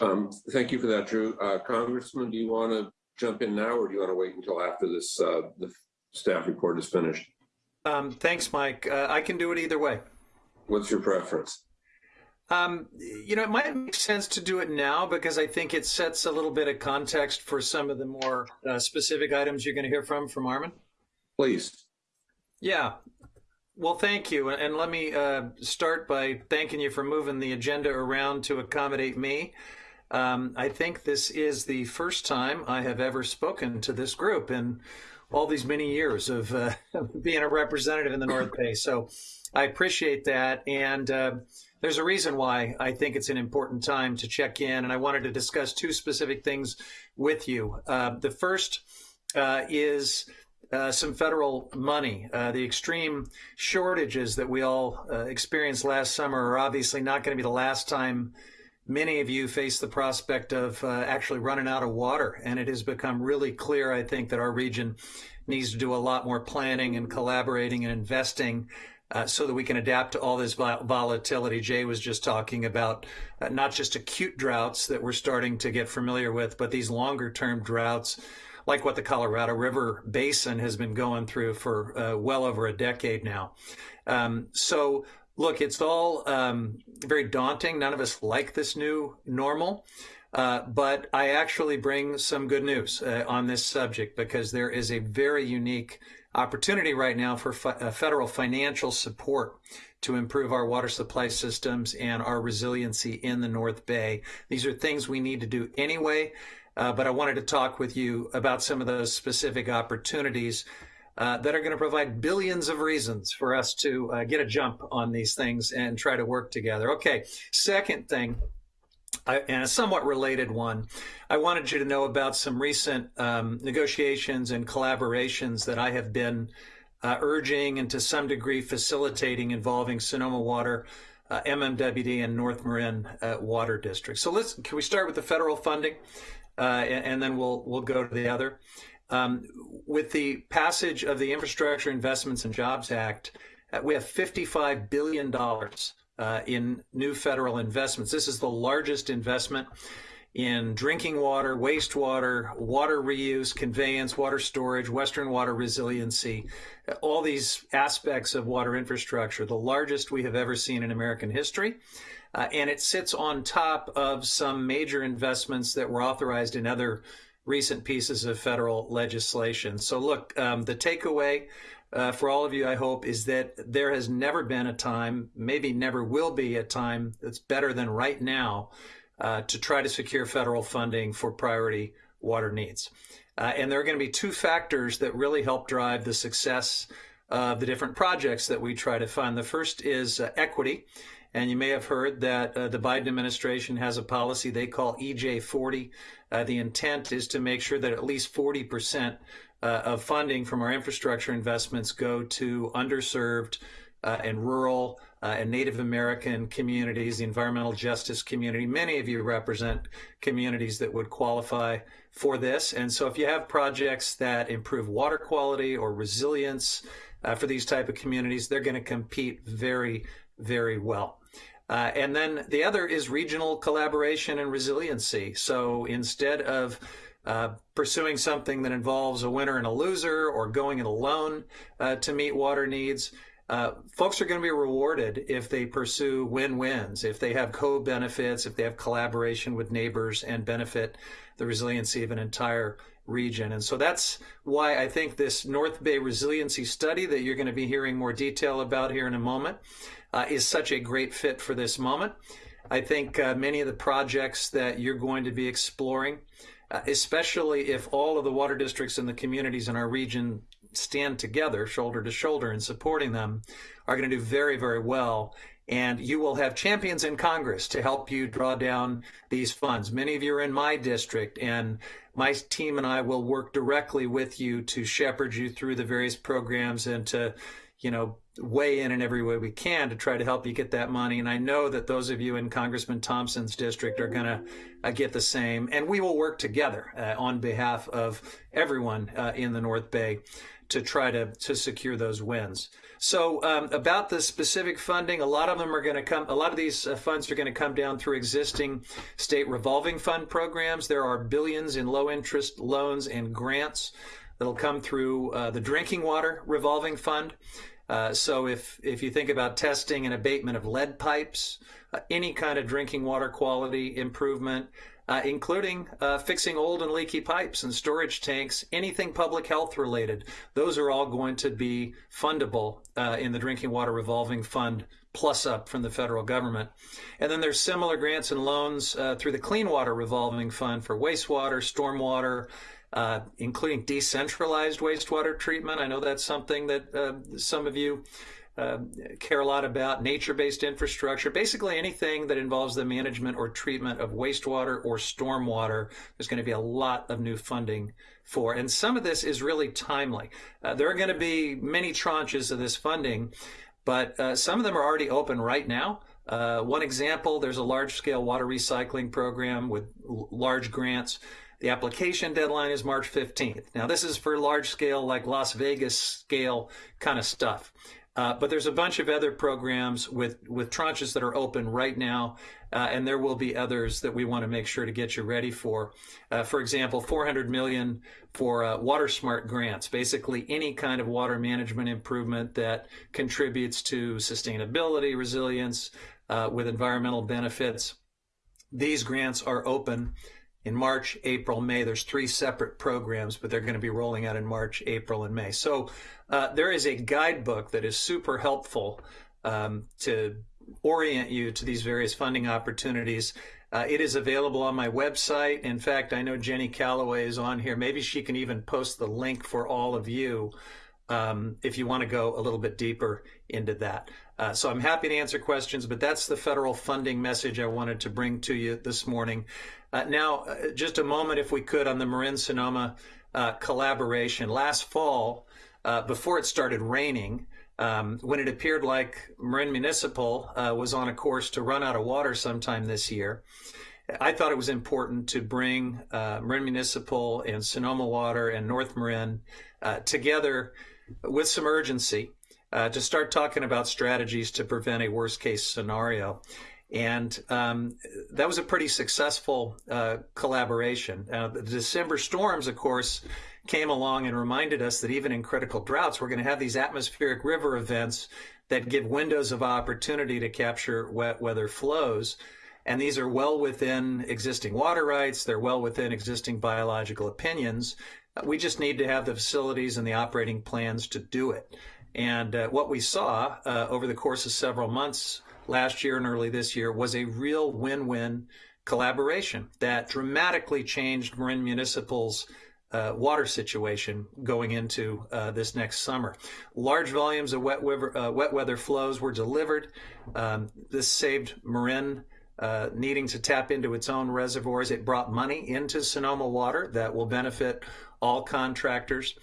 Um, thank you for that, Drew. Uh, Congressman, do you want to jump in now or do you want to wait until after this, uh, the staff report is finished? Um, thanks, Mike. Uh, I can do it either way. What's your preference? Um, you know, it might make sense to do it now because I think it sets a little bit of context for some of the more uh, specific items you're going to hear from from Armin. Please. Yeah. Well, thank you. And let me uh, start by thanking you for moving the agenda around to accommodate me. Um, I think this is the first time I have ever spoken to this group in all these many years of uh, being a representative in the North Bay. So I appreciate that. And uh, there's a reason why I think it's an important time to check in. And I wanted to discuss two specific things with you. Uh, the first uh, is uh, some federal money. Uh, the extreme shortages that we all uh, experienced last summer are obviously not going to be the last time many of you face the prospect of uh, actually running out of water. And it has become really clear, I think, that our region needs to do a lot more planning and collaborating and investing uh, so that we can adapt to all this vol- volatility. Jay was just talking about uh, not just acute droughts that we're starting to get familiar with, but these longer term droughts like what the Colorado River Basin has been going through for uh, well over a decade now. Um, so, look, it's all um, very daunting. None of us like this new normal. Uh, but I actually bring some good news uh, on this subject because there is a very unique opportunity right now for fi- uh, federal financial support to improve our water supply systems and our resiliency in the North Bay. These are things we need to do anyway. Uh, but I wanted to talk with you about some of those specific opportunities uh, that are going to provide billions of reasons for us to uh, get a jump on these things and try to work together. Okay, second thing, I, and a somewhat related one, I wanted you to know about some recent um, negotiations and collaborations that I have been uh, urging and to some degree facilitating involving Sonoma Water uh, MMWD and North Marin uh, Water District. So let's can we start with the federal funding? Uh, and, and, then we'll we'll go to the other. Um, with the passage of the Infrastructure Investments and Jobs Act, uh, we have 55 billion dollars uh, in new federal investments. This is the largest investment in drinking water, wastewater, water reuse, conveyance, water storage, Western water resiliency, all these aspects of water infrastructure, the largest we have ever seen in American history. Uh, and it sits on top of some major investments that were authorized in other recent pieces of federal legislation. So, look, um, the takeaway uh, for all of you, I hope, is that there has never been a time, maybe never will be a time that's better than right now uh, to try to secure federal funding for priority water needs. Uh, and there are going to be two factors that really help drive the success of the different projects that we try to fund. The first is uh, equity. And you may have heard that uh, the Biden administration has a policy they call EJ40. Uh, the intent is to make sure that at least 40% uh, of funding from our infrastructure investments go to underserved uh, and rural uh, and Native American communities, the environmental justice community. Many of you represent communities that would qualify for this. And so if you have projects that improve water quality or resilience uh, for these type of communities, they're going to compete very, very well. Uh, and then the other is regional collaboration and resiliency. So instead of uh, pursuing something that involves a winner and a loser or going it alone uh, to meet water needs, uh, folks are going to be rewarded if they pursue win-wins, if they have co-benefits, if they have collaboration with neighbors and benefit the resiliency of an entire region. And so that's why I think this North Bay resiliency study that you're going to be hearing more detail about here in a moment uh, is such a great fit for this moment. I think uh, many of the projects that you're going to be exploring, uh, especially if all of the water districts and the communities in our region stand together, shoulder to shoulder, in supporting them, are going to do very, very well. And you will have champions in Congress to help you draw down these funds. Many of you are in my district, and my team and I will work directly with you to shepherd you through the various programs and to, you know, weigh in in every way we can to try to help you get that money. And I know that those of you in Congressman Thompson's district are going to uh, get the same. And we will work together uh, on behalf of everyone uh, in the North Bay to try to, to secure those wins. So um, about the specific funding, a lot of them are going to come, a lot of these uh, funds are going to come down through existing state revolving fund programs. There are billions in low interest loans and grants that'll come through uh, the drinking water revolving fund. Uh, so if, if you think about testing and abatement of lead pipes, uh, any kind of drinking water quality improvement, uh, including uh, fixing old and leaky pipes and storage tanks, anything public health related, those are all going to be fundable uh, in the drinking water revolving fund plus up from the federal government. And then there's similar grants and loans through the Clean Water Revolving Fund for wastewater, stormwater, uh, including decentralized wastewater treatment. I know that's something that uh, some of you uh, care a lot about, nature-based infrastructure, basically anything that involves the management or treatment of wastewater or stormwater. There's going to be a lot of new funding for, and some of this is really timely. Uh, there are going to be many tranches of this funding, but uh, some of them are already open right now. Uh, one example, there's a large-scale water recycling program with large grants the application deadline is March 15th. Now, this is for large scale, like Las Vegas scale kind of stuff. Uh, but there's a bunch of other programs with, with tranches that are open right now, uh, and there will be others that we want to make sure to get you ready for. Uh, for example, 400 million for uh, WaterSMART grants, basically any kind of water management improvement that contributes to sustainability, resilience, uh, with environmental benefits. These grants are open in March, April, May. There's three separate programs, but they're going to be rolling out in March, April, and May. So uh, there is a guidebook that is super helpful um, to orient you to these various funding opportunities. Uh, it is available on my website. In fact, I know Jenny Calloway is on here. Maybe she can even post the link for all of you um, if you want to go a little bit deeper into that. Uh, so I'm happy to answer questions, but that's the federal funding message I wanted to bring to you this morning. Uh, now, uh, just a moment, if we could, on the Marin Sonoma uh, collaboration. Last fall, uh, before it started raining, um, when it appeared like Marin Municipal uh, was on a course to run out of water sometime this year, I thought it was important to bring Marin Municipal and Sonoma Water and North Marin together with some urgency uh, to start talking about strategies to prevent a worst case scenario. And um, that was a pretty successful uh, collaboration. Uh, the December storms, of course, came along and reminded us that even in critical droughts, we're going to have these atmospheric river events that give windows of opportunity to capture wet weather flows. And these are well within existing water rights. They're well within existing biological opinions. We just need to have the facilities and the operating plans to do it. And uh, what we saw uh, over the course of several months last year and early this year was a real win-win collaboration that dramatically changed Marin Municipal's uh, water situation going into uh, this next summer. Large volumes of wet weather, uh, wet weather flows were delivered. Um, this saved Marin uh, needing to tap into its own reservoirs. It brought money into Sonoma Water that will benefit all contractors.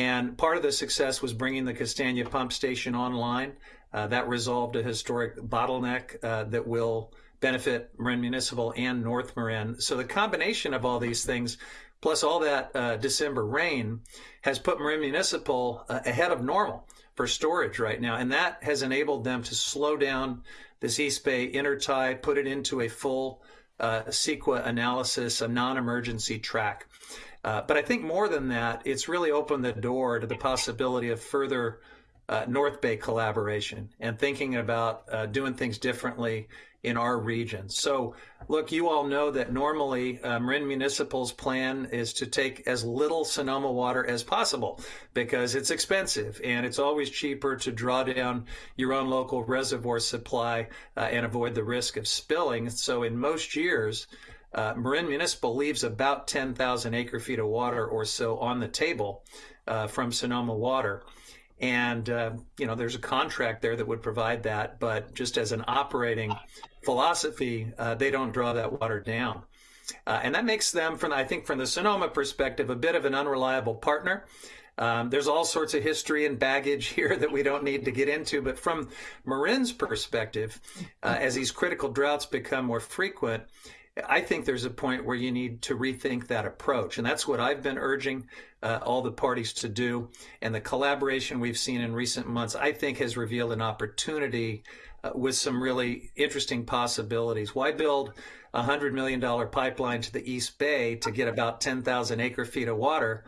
And part of the success was bringing the Kastania pump station online. Uh, that resolved a historic bottleneck uh, that will benefit Marin Municipal and North Marin. So the combination of all these things, plus all that uh, December rain, has put Marin Municipal uh, ahead of normal for storage right now. And that has enabled them to slow down this East Bay intertie, put it into a full uh, CEQA analysis, a non-emergency track. Uh, but I think more than that, it's really opened the door to the possibility of further uh, North Bay collaboration and thinking about uh, doing things differently in our region. So, look, you all know that normally uh, Marin Municipal's plan is to take as little Sonoma water as possible because it's expensive and it's always cheaper to draw down your own local reservoir supply uh, and avoid the risk of spilling. So, in most years, uh, Marin Municipal leaves about 10,000 acre feet of water or so on the table uh, from Sonoma Water. And, uh, you know, there's a contract there that would provide that, but just as an operating philosophy, uh, they don't draw that water down. Uh, and that makes them, from I think, from the Sonoma perspective, a bit of an unreliable partner. Um, there's all sorts of history and baggage here that we don't need to get into. But from Marin's perspective, uh, as these critical droughts become more frequent, I think there's a point where you need to rethink that approach. And that's what I've been urging uh, all the parties to do. And the collaboration we've seen in recent months, I think, has revealed an opportunity uh, with some really interesting possibilities. Why build a $100 million pipeline to the East Bay to get about 10,000 acre feet of water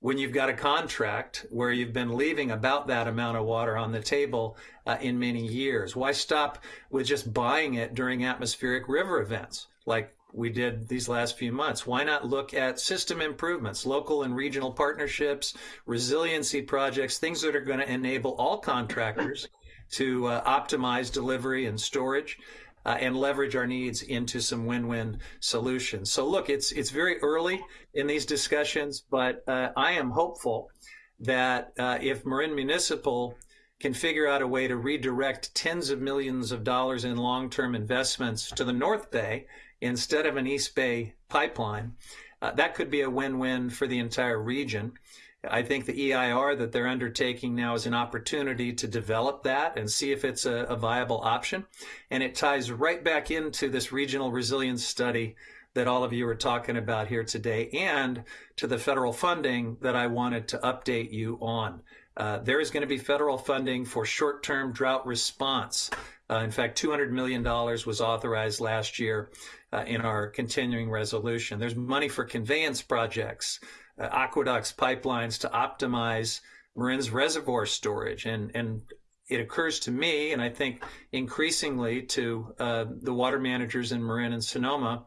when you've got a contract where you've been leaving about that amount of water on the table uh, in many years? Why stop with just buying it during atmospheric river events like we did these last few months? Why not look at system improvements, local and regional partnerships, resiliency projects, things that are going to enable all contractors to uh, optimize delivery and storage? Uh, and leverage our needs into some win-win solutions. So look, it's it's very early in these discussions, but uh, I am hopeful that uh, if Marin Municipal can figure out a way to redirect tens of millions of dollars in long-term investments to the North Bay instead of an East Bay pipeline, uh, that could be a win-win for the entire region. I think the EIR that they're undertaking now is an opportunity to develop that and see if it's a, a, viable option. And it ties right back into this regional resilience study that all of you are talking about here today and to the federal funding that I wanted to update you on. Uh, there is going to be federal funding for short-term drought response. Uh, in fact, $200 million was authorized last year uh, in our continuing resolution. There's money for conveyance projects uh, aqueducts, pipelines to optimize Marin's reservoir storage. And, and it occurs to me, and I think increasingly to uh, the water managers in Marin and Sonoma,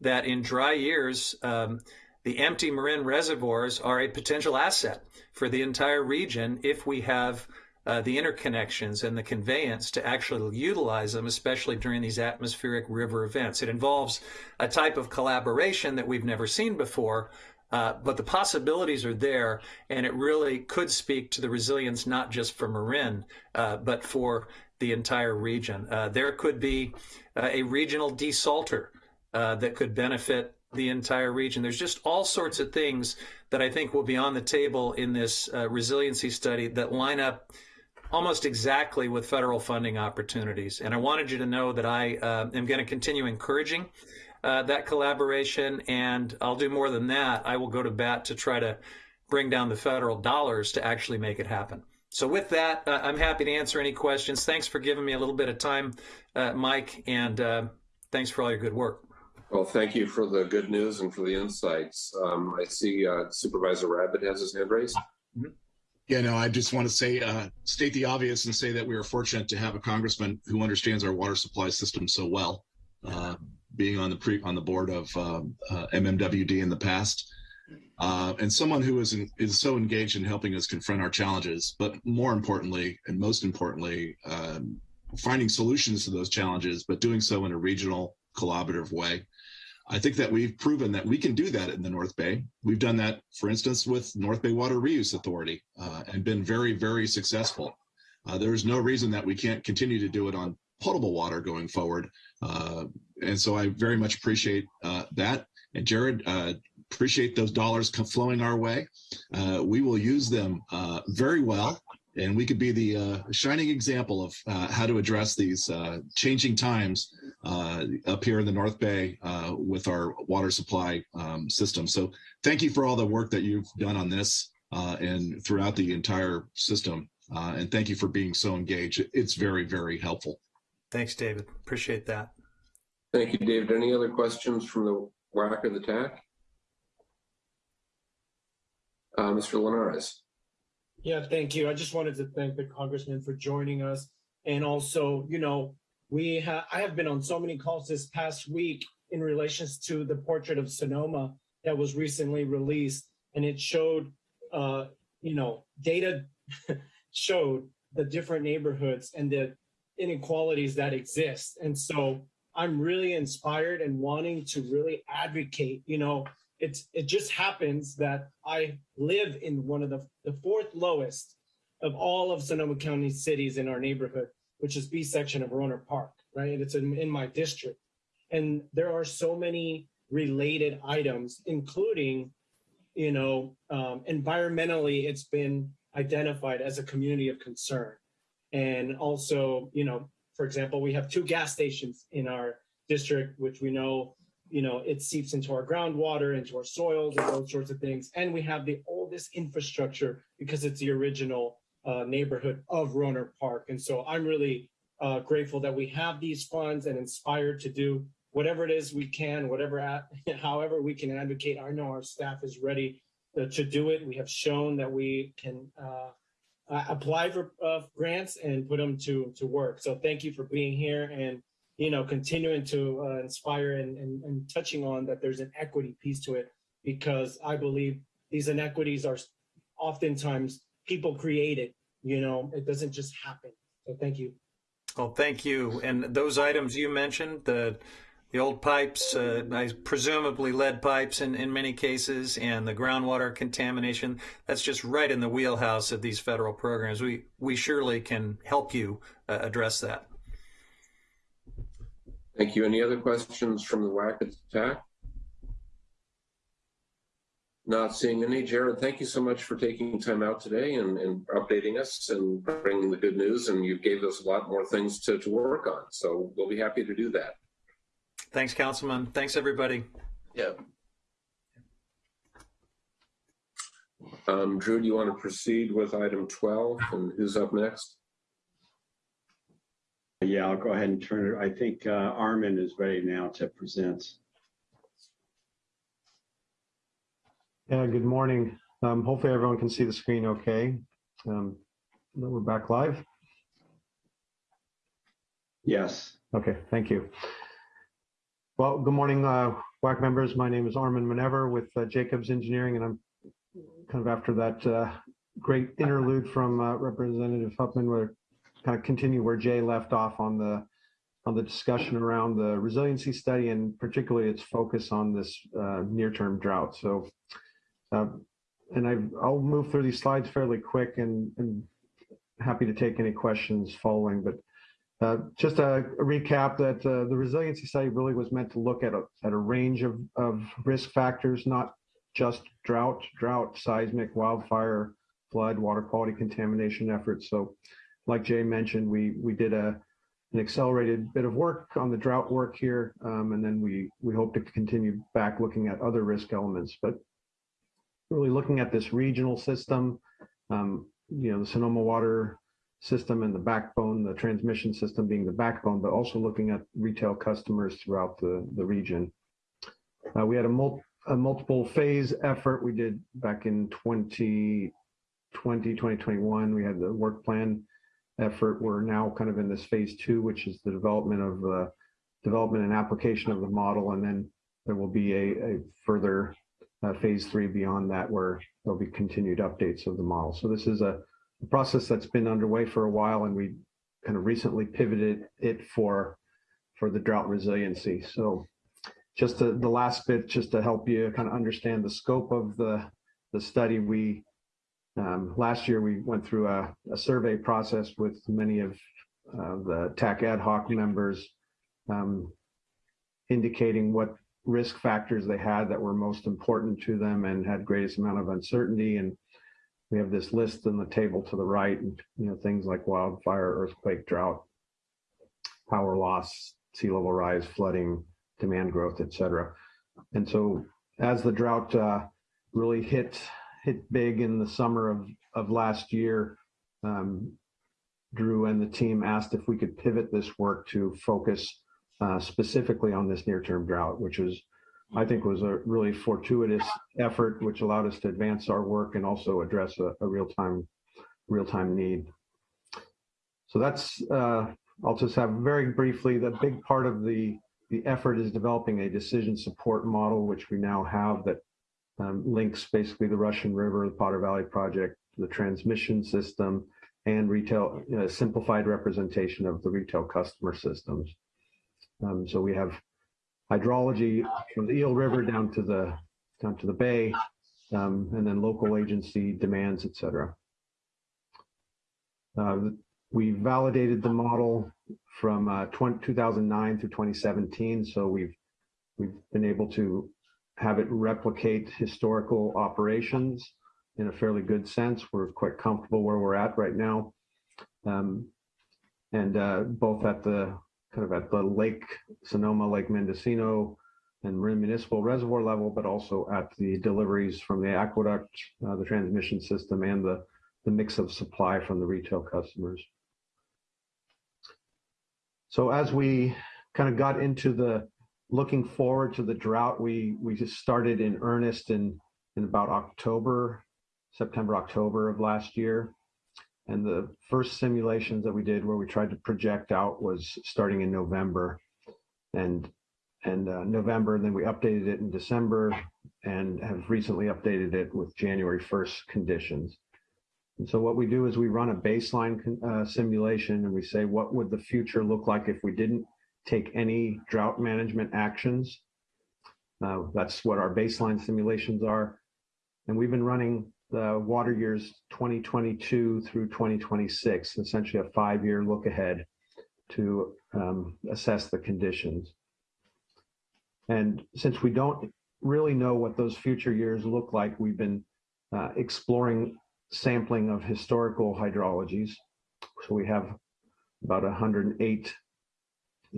that in dry years, um, the empty Marin reservoirs are a potential asset for the entire region if we have uh, the interconnections and the conveyance to actually utilize them, especially during these atmospheric river events. It involves a type of collaboration that we've never seen before, uh, but the possibilities are there, and it really could speak to the resilience not just for Marin, uh, but for the entire region. Uh, there could be uh, a regional desalter uh, that could benefit the entire region. There's just all sorts of things that I think will be on the table in this resiliency study that line up almost exactly with federal funding opportunities. And I wanted you to know that I am going to continue encouraging uh, that collaboration. And I'll do more than that. I will go to bat to try to bring down the federal dollars to actually make it happen. So with that, uh, I'm happy to answer any questions. Thanks for giving me a little bit of time, uh, Mike, and uh, thanks for all your good work. Well, thank you for the good news and for the insights. Um, I see uh, Supervisor Rabbitt has his hand raised. Mm-hmm. Yeah, no, I just want to say, uh, state the obvious and say that we are fortunate to have a congressman who understands our water supply system so well. Uh, being on the pre on the board of um, uh, MMWD in the past, uh, and someone who is in, is so engaged in helping us confront our challenges, but more importantly and most importantly, um, finding solutions to those challenges, but doing so in a regional collaborative way. I think that we've proven that we can do that in the North Bay. We've done that, for instance, with North Bay Water Reuse Authority uh, and been very, very successful. Uh, there's no reason that we can't continue to do it on potable water going forward. Uh, and so I very much appreciate uh, that. And Jared, uh, appreciate those dollars flowing our way. Uh, we will use them uh, very well, and we could be the uh, shining example of uh, how to address these uh, changing times uh, up here in the North Bay uh, with our water supply um, system. So thank you for all the work that you've done on this uh, and throughout the entire system. Uh, and thank you for being so engaged. It's very, very helpful. Thanks, David. Appreciate that. Thank you, David. Any other questions from the WAC or the TAC? Uh, Mr. Linares. Yeah, thank you. I just wanted to thank the congressman for joining us. And also, you know, we have I have been on so many calls this past week in relations to the portrait of Sonoma that was recently released. And it showed uh, you know, data showed the different neighborhoods and the inequalities that exist. And so I'm really inspired and wanting to really advocate, you know, it's it just happens that I live in one of the, the fourth lowest of all of Sonoma County cities in our neighborhood, which is B section of Rohnert Park, right? And it's in, in my district. And there are so many related items, including, you know, um, environmentally, it's been identified as a community of concern. And also, you know, for example, we have two gas stations in our district, which we know, you know, it seeps into our groundwater, into our soils, and those sorts of things. And we have the oldest infrastructure because it's the original uh, neighborhood of Rohnert Park. And so I'm really uh, grateful that we have these funds and inspired to do whatever it is we can, whatever, at, however we can advocate. I know our staff is ready to, to do it. We have shown that we can uh, uh, apply for uh, grants and put them to to work. So thank you for being here and you know continuing to uh, inspire and, and and touching on that there's an equity piece to it because I believe these inequities are oftentimes people created. You know, it doesn't just happen. So thank you. Well, thank you. And those items you mentioned, the the old pipes, uh, presumably lead pipes in, in many cases, and the groundwater contamination. That's just right in the wheelhouse of these federal programs. We we surely can help you uh, address that. Thank you. Any other questions from the WAC at the TAC? Not seeing any. Jared, thank you so much for taking time out today and, and updating us and bringing the good news. And you gave us a lot more things to, to work on. So we'll be happy to do that. Thanks, Councilman. Thanks, everybody. Yeah. Um, Drew, do you want to proceed with item 12 and who's up next? Yeah, I'll go ahead and turn it. I think uh, Armin is ready now to present. Yeah, good morning. Um, hopefully everyone can see the screen okay. Um, we're back live. Yes. Okay, thank you. Well, good morning, uh, WAC members. My name is Armin Munevar with uh, Jacobs Engineering, and I'm kind of after that uh, great interlude from uh, Representative Huffman, where kind of continue where Jay left off on the on the discussion around the resiliency study and particularly its focus on this uh, near-term drought. So, uh, and I, I'll move through these slides fairly quick and, and happy to take any questions following, but uh, just a, a recap that uh, the resiliency study really was meant to look at a, at a range of, of risk factors, not just drought, drought, seismic, wildfire, flood, water quality contamination efforts. So like Jay mentioned, we, we did a, an accelerated bit of work on the drought work here. Um, and then we, we hope to continue back looking at other risk elements, but really looking at this regional system, um, you know, the Sonoma water system and the backbone, the transmission system being the backbone, but also looking at retail customers throughout the, the region. Uh, we had a, mul a multiple phase effort we did back in 2020, 2021. We had the work plan effort. We're now kind of in this phase two, which is the development of the development and application of the model. And then there will be a, a further uh, phase three beyond that where there'll be continued updates of the model. So this is a, a process that's been underway for a while and we kind of recently pivoted it for for the drought resiliency. So just to, the last bit, just to help you kind of understand the scope of the, the study, we um, last year we went through a, a survey process with many of uh, the TAC ad hoc members um, indicating what risk factors they had that were most important to them and had greatest amount of uncertainty. And we have this list in the table to the right, and you know things like wildfire, earthquake, drought, power loss, sea level rise, flooding, demand growth, et cetera. And so as the drought uh, really hit hit big in the summer of, of last year, um, Drew and the team asked if we could pivot this work to focus uh, specifically on this near-term drought, which was, I think, was a really fortuitous effort, which allowed us to advance our work and also address a, a real-time real-time need. So that's, uh, I'll just have very briefly, the big part of the, the effort is developing a decision support model, which we now have that um, links basically the Russian River, the Potter Valley Project, the transmission system, and retail simplified representation of the retail customer systems. Um, so we have hydrology from the Eel River down to the down to the bay, um, and then local agency demands, et cetera. Uh, we validated the model from uh, 20, 2009 through 2017, so we've we've been able to have it replicate historical operations in a fairly good sense. We're quite comfortable where we're at right now. Um, and uh, both at the kind of at the Lake Sonoma, Lake Mendocino, and Marin Municipal Reservoir level, but also at the deliveries from the aqueduct, uh, the transmission system, and the, the mix of supply from the retail customers. So as we kind of got into the looking forward to the drought, we we just started in earnest in in about October, September, October of last year. And the first simulations that we did where we tried to project out was starting in November and and uh, November, and then we updated it in December and have recently updated it with January 1st conditions. And so what we do is we run a baseline uh, simulation and we say, what would the future look like if we didn't take any drought management actions? Uh, that's what our baseline simulations are. And we've been running the water years 2022 through 2026, essentially a five-year look ahead to um, assess the conditions. And since we don't really know what those future years look like, we've been uh, exploring sampling of historical hydrologies. So we have about 108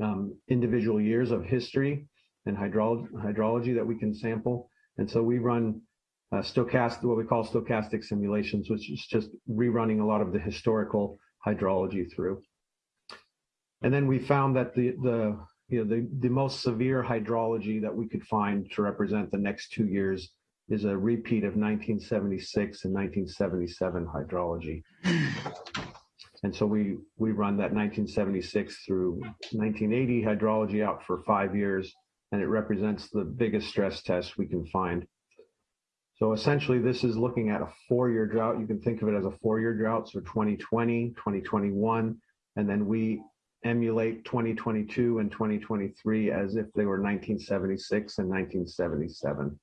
um, individual years of history and hydrology, hydrology that we can sample. And so we run uh, stochastic, what we call stochastic simulations, which is just rerunning a lot of the historical hydrology through. And then we found that the, the, you know, the, the most severe hydrology that we could find to represent the next two years is a repeat of 1976 and 1977 hydrology. And so we, we run that 1976 through 1980 hydrology out for five years, and it represents the biggest stress test we can find. So essentially, this is looking at a four-year drought. You can think of it as a four-year drought, so 2020, 2021, and then we emulate 2022 and 2023 as if they were 1976 and 1977.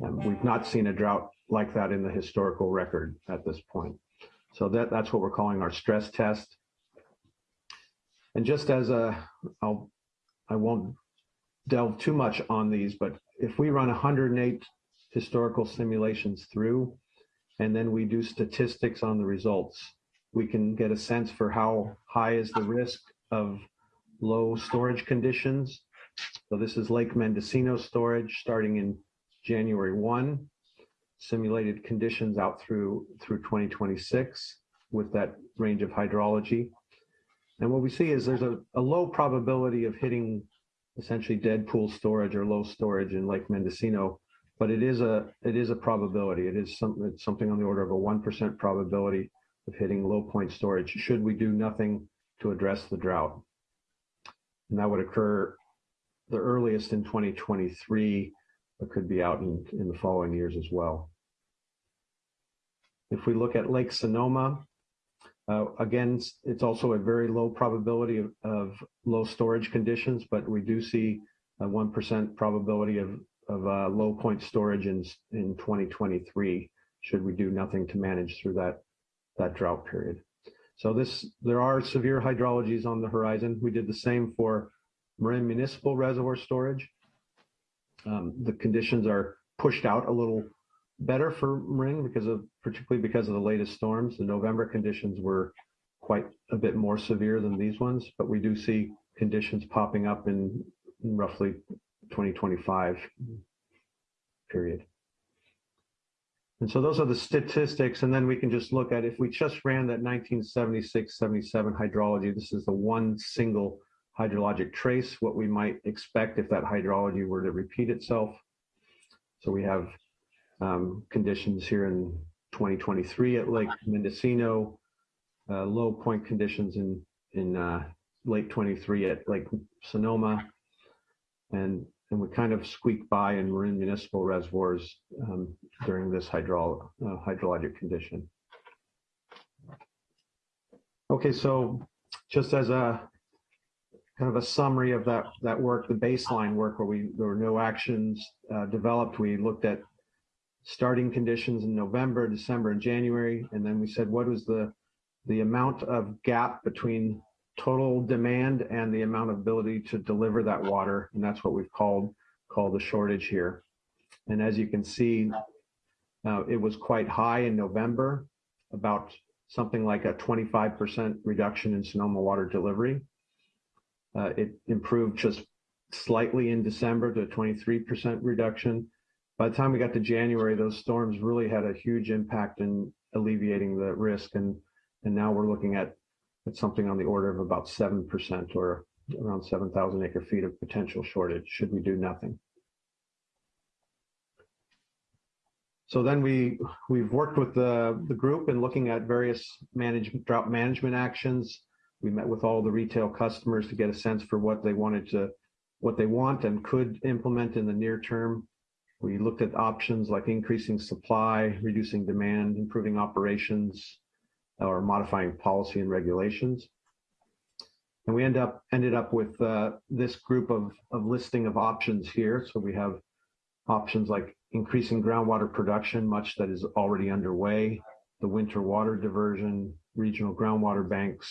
And we've not seen a drought like that in the historical record at this point. So that, that's what we're calling our stress test. And just as a, I'll, I won't delve too much on these, but if we run 108 historical simulations through, and then we do statistics on the results. We can get a sense for how high is the risk of low storage conditions. So this is Lake Mendocino storage starting in January 1, simulated conditions out through, through 2026 with that range of hydrology. And what we see is there's a, a low probability of hitting essentially dead pool storage or low storage in Lake Mendocino but it is a it is a probability. It is something it's something on the order of a one percent probability of hitting low point storage should we do nothing to address the drought. And that would occur the earliest in 2023, but could be out in, in the following years as well. If we look at Lake Sonoma, uh, again, it's also a very low probability of, of low storage conditions, but we do see a 1% probability of of uh, low point storage in in 2023 should we do nothing to manage through that that drought period. So this there are severe hydrologies on the horizon. We did the same for Marin Municipal Reservoir Storage. Um, the conditions are pushed out a little better for Marin because of, particularly because of the latest storms. The November conditions were quite a bit more severe than these ones, but we do see conditions popping up in in roughly 2025 period. And so those are the statistics. And then we can just look at if we just ran that 1976 77 hydrology, this is the one single hydrologic trace, what we might expect if that hydrology were to repeat itself. So we have um, conditions here in 2023 at Lake Mendocino, uh, low point conditions in, in uh, late 23 at Lake Sonoma, and and we kind of squeak by in Marin Municipal reservoirs um, during this hydro, uh, hydrologic condition. Okay, so just as a kind of a summary of that that work, the baseline work where we there were no actions uh, developed, we looked at starting conditions in November, December, and January, and then we said what was the the amount of gap between total demand and the amount of ability to deliver that water. And that's what we've called, called the shortage here. And as you can see, uh, it was quite high in November, about something like a 25% reduction in Sonoma water delivery. Uh, it improved just slightly in December to a 23% reduction. By the time we got to January, those storms really had a huge impact in alleviating the risk. And, and now we're looking at it's something on the order of about 7% or around 7,000 acre feet of potential shortage should we do nothing. So then we, we've worked with the, the group in looking at various management, drought management actions. We met with all the retail customers to get a sense for what they wanted to, what they want and could implement in the near term. We looked at options like increasing supply, reducing demand, improving operations, or modifying policy and regulations. And we end up ended up with uh, this group of, of listing of options here. So we have options like increasing groundwater production, much that is already underway, the winter water diversion, regional groundwater banks,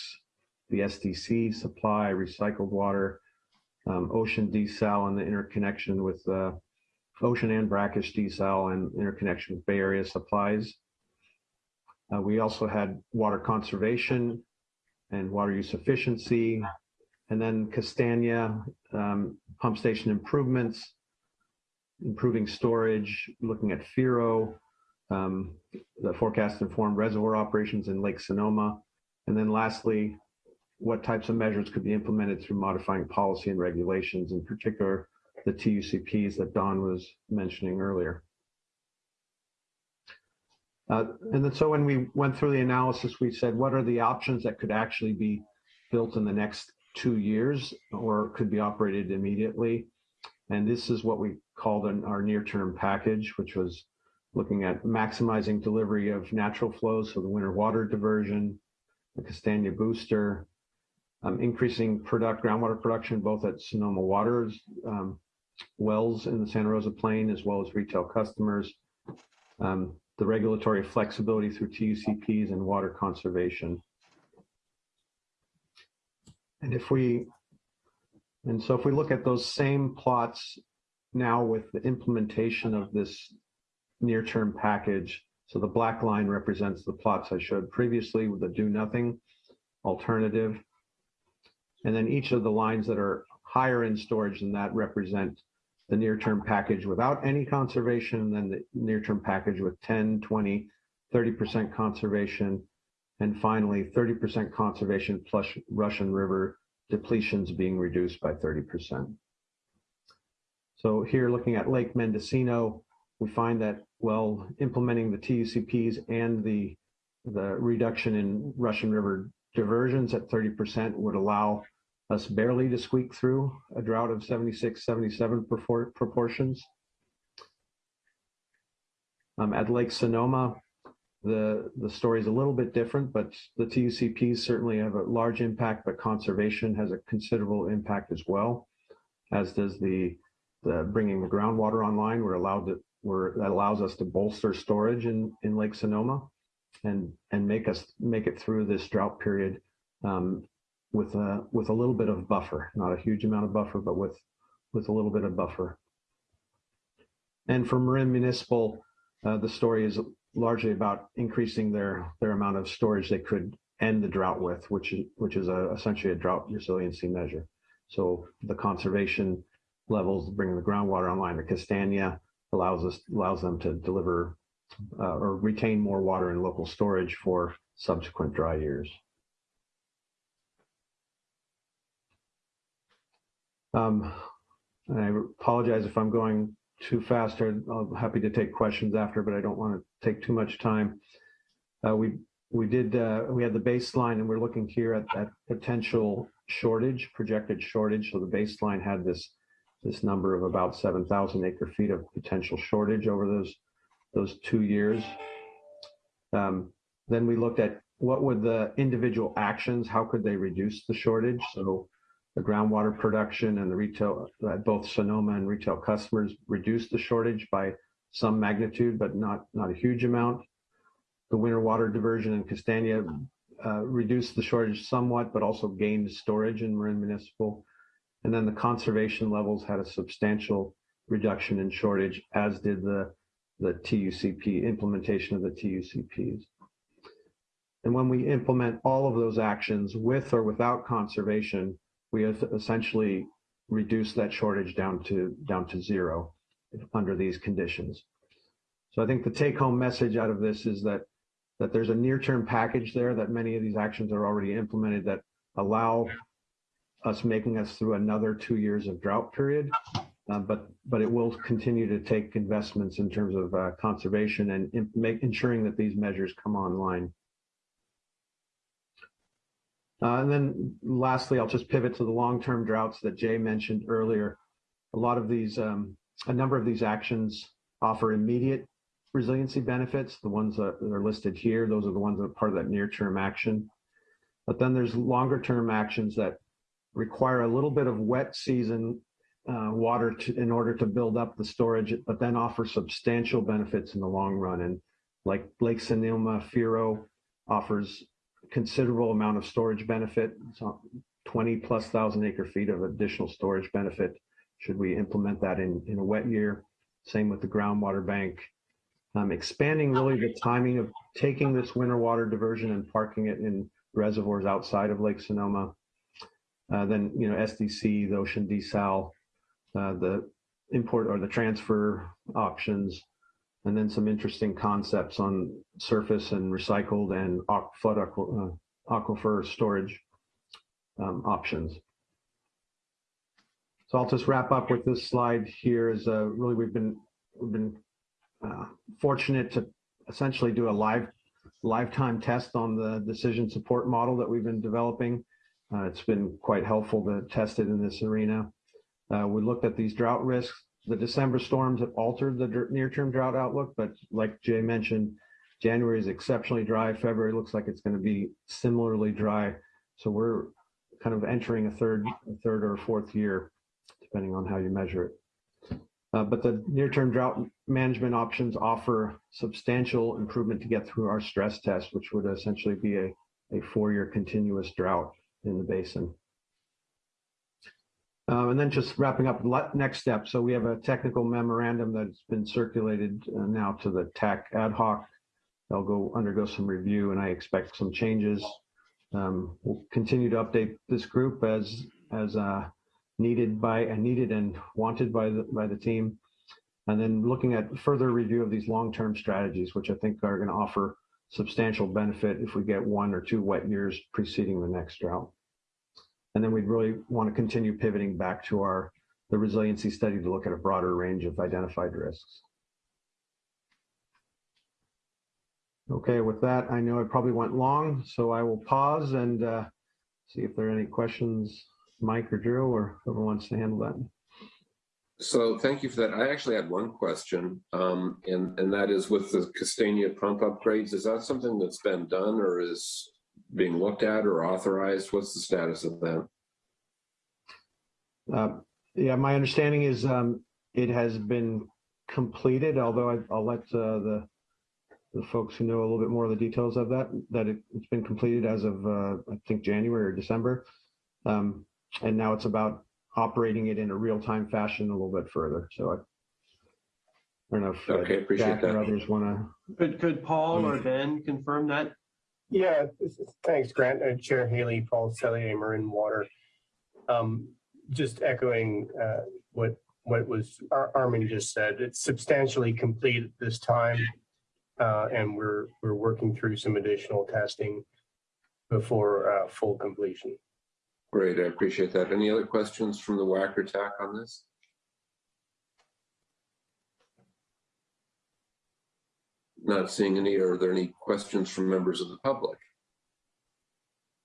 the SDC supply, recycled water, um, ocean desal, and the interconnection with uh, ocean and brackish desal and interconnection with Bay Area supplies. Uh, we also had water conservation and water use efficiency, and then Kastania um, pump station improvements, improving storage, looking at FIRO, um, the forecast informed reservoir operations in Lake Sonoma, and then lastly, what types of measures could be implemented through modifying policy and regulations, in particular the TUCPs that Don was mentioning earlier. Uh, and then so when we went through the analysis, we said, what are the options that could actually be built in the next two years or could be operated immediately? And this is what we called an, our near-term package, which was looking at maximizing delivery of natural flows, so the winter water diversion, the Kastania booster, um, increasing product groundwater production both at Sonoma Waters, um, wells in the Santa Rosa Plain, as well as retail customers, um, the regulatory flexibility through TUCPs and water conservation. And if we, and so if we look at those same plots now with the implementation of this near-term package, so the black line represents the plots I showed previously with the do nothing alternative. And then each of the lines that are higher in storage than that represent the near-term package without any conservation, and then the near-term package with 10, 20, 30% conservation, and finally 30% conservation plus Russian River depletions being reduced by 30%. So here looking at Lake Mendocino, we find that, well, implementing the TUCPs and the, the reduction in Russian River diversions at 30% would allow us barely to squeak through a drought of 76, 77 proportions. Um, at Lake Sonoma, the, the story is a little bit different, but the TUCPs certainly have a large impact, but conservation has a considerable impact as well, as does the, the bringing the groundwater online. We're allowed to, we're, that allows us to bolster storage in, in Lake Sonoma and, and make us make it through this drought period um, with a with a little bit of buffer, not a huge amount of buffer, but with with a little bit of buffer. And for Marin Municipal, uh, the story is largely about increasing their, their amount of storage they could end the drought with, which is, which is a, essentially a drought resiliency measure. So the conservation levels, bringing the groundwater online, the Kastania allows us, allows them to deliver uh, or retain more water in local storage for subsequent dry years. Um, and I apologize if I'm going too fast. I'm happy to take questions after, but I don't want to take too much time. Uh, we we did uh, we had the baseline, and we're looking here at that potential shortage, projected shortage. So the baseline had this this number of about 7,000 acre feet of potential shortage over those those two years. Um, then we looked at what would the individual actions, how could they reduce the shortage? So the groundwater production and the retail, uh, both Sonoma and retail customers reduced the shortage by some magnitude, but not, not a huge amount. The winter water diversion in Kastania uh, reduced the shortage somewhat, but also gained storage in Marin Municipal. And then the conservation levels had a substantial reduction in shortage, as did the, the TUCP, implementation of the TUCPs. And when we implement all of those actions with or without conservation, we have essentially reduced that shortage down to down to zero under these conditions. So I think the take home message out of this is that that there's a near term package there that many of these actions are already implemented that allow us making us through another two years of drought period. Uh, but but it will continue to take investments in terms of uh, conservation and make ensuring that these measures come online. Uh, and then lastly, I'll just pivot to the long-term droughts that Jay mentioned earlier. A lot of these, um, a number of these actions offer immediate resiliency benefits. The ones that are listed here, those are the ones that are part of that near-term action. But then there's longer-term actions that require a little bit of wet season uh, water to, in order to build up the storage, but then offer substantial benefits in the long run. And like Lake Sonoma, FIRO offers considerable amount of storage benefit, so 20 plus thousand acre feet of additional storage benefit should we implement that in, in a wet year. Same with the groundwater bank. Um, expanding really the timing of taking this winter water diversion and parking it in reservoirs outside of Lake Sonoma. Uh, then, you know, SDC, the ocean desal, uh, the import or the transfer options, and then some interesting concepts on surface and recycled and flood uh, aquifer storage um, options. So I'll just wrap up with this slide here is uh, really we've been we've been uh, fortunate to essentially do a live lifetime test on the decision support model that we've been developing. Uh, it's been quite helpful to test it in this arena. Uh, we looked at these drought risks the December storms have altered the near-term drought outlook, but like Jay mentioned, January is exceptionally dry. February looks like it's going to be similarly dry. So we're kind of entering a third, a third or fourth year, depending on how you measure it. Uh, but the near-term drought management options offer substantial improvement to get through our stress test, which would essentially be a, a four-year continuous drought in the basin. Um, and then just wrapping up next step. So we have a technical memorandum that's been circulated uh, now to the TAC ad hoc. They'll go undergo some review and I expect some changes. Um, we'll continue to update this group as as uh, needed by and needed and wanted by the by the team. And then looking at further review of these long-term strategies, which I think are going to offer substantial benefit if we get one or two wet years preceding the next drought. And then we'd really want to continue pivoting back to our the resiliency study to look at a broader range of identified risks. Okay, with that, I know I probably went long, so I will pause and uh, see if there are any questions, Mike or Drew, or whoever wants to handle that. So thank you for that. I actually had one question, um, and, and that is with the Kastania pump upgrades, is that something that's been done or is being looked at or authorized? What's the status of that? Uh, yeah, my understanding is um, it has been completed, although I, will let uh, the the folks who know a little bit more of the details of that, that it, has been completed as of, uh, I think, January or December. Um, and now it's about operating it in a real-time fashion a little bit further. So I don't know if Okay, appreciate Jack or that. others want to. Could, could Paul or Ben confirm that? Yeah, thanks, Grant. Uh, Chair Haley, Paul Sellier, Marin Water. Um, Just echoing uh, what, what was, Ar- Armin just said, it's substantially complete at this time. uh, And we're, we're working through some additional testing before uh, full completion. Great, I appreciate that. Any other questions from the WAC or TAC on this? Not seeing any. Are there any questions from members of the public?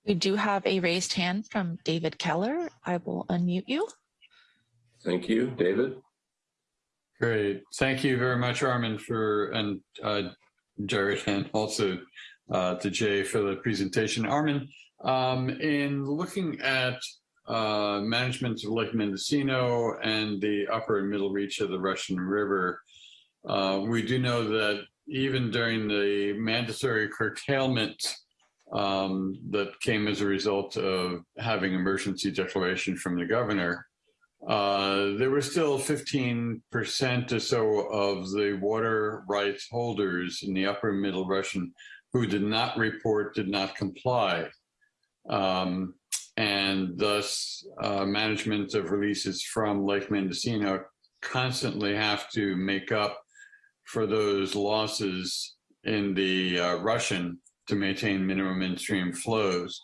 We do have a raised hand from David Keller. I will unmute you. Thank you, David. Great. Thank you very much, Armin, for, and uh, Jared, and also uh, to Jay for the presentation. Armin, um, in looking at uh, management of Lake Mendocino and the upper and middle reach of the Russian River, uh, we do know that even during the mandatory curtailment um, that came as a result of having emergency declaration from the governor, uh, there were still 15% or so of the water rights holders in the upper middle Russian who did not report, did not comply. Um, and thus, uh, management of releases from Lake Mendocino constantly have to make up for those losses in the uh, Russian to maintain minimum in-stream flows.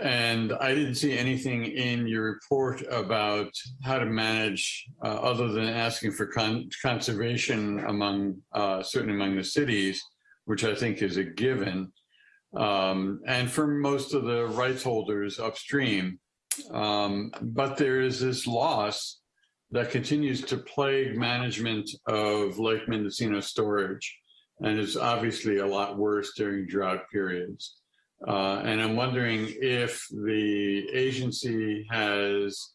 And I didn't see anything in your report about how to manage, uh, other than asking for con- conservation among, uh, certainly among the cities, which I think is a given. Um, and for most of the rights holders upstream. Um, but there is this loss that continues to plague management of Lake Mendocino storage and is obviously a lot worse during drought periods. Uh, and I'm wondering if the agency has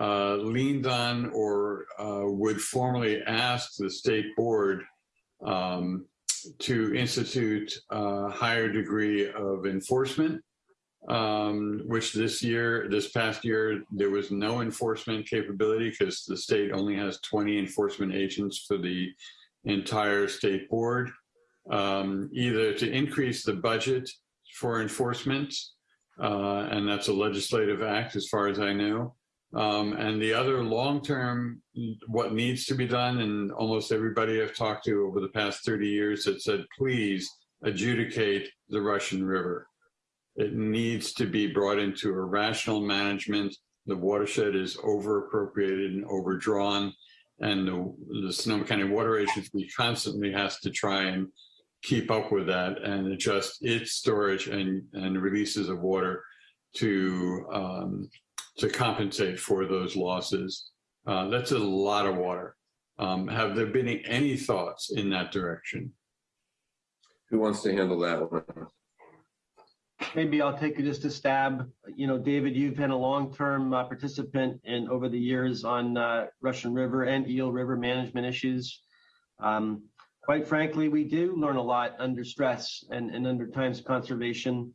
uh, leaned on or uh, would formally ask the state board um, to institute a higher degree of enforcement, um, which this year, this past year, there was no enforcement capability because the state only has 20 enforcement agents for the entire state board, um, either to increase the budget for enforcement, uh, and that's a legislative act as far as I know. Um, and the other long-term, what needs to be done, and almost everybody I've talked to over the past 30 years has said, please adjudicate the Russian River. It needs to be brought into a rational management. The watershed is over appropriated and overdrawn. And the, the Sonoma County Water Agency constantly has to try and keep up with that and adjust its storage and, and releases of water to um, to compensate for those losses. Uh, that's a lot of water. Um, have there been any thoughts in that direction? Who wants to handle that one? Maybe I'll take you just a stab. You know, David, you've been a long-term uh, participant in over the years on uh, Russian River and Eel River management issues. Um, quite frankly, we do learn a lot under stress and, and under times conservation.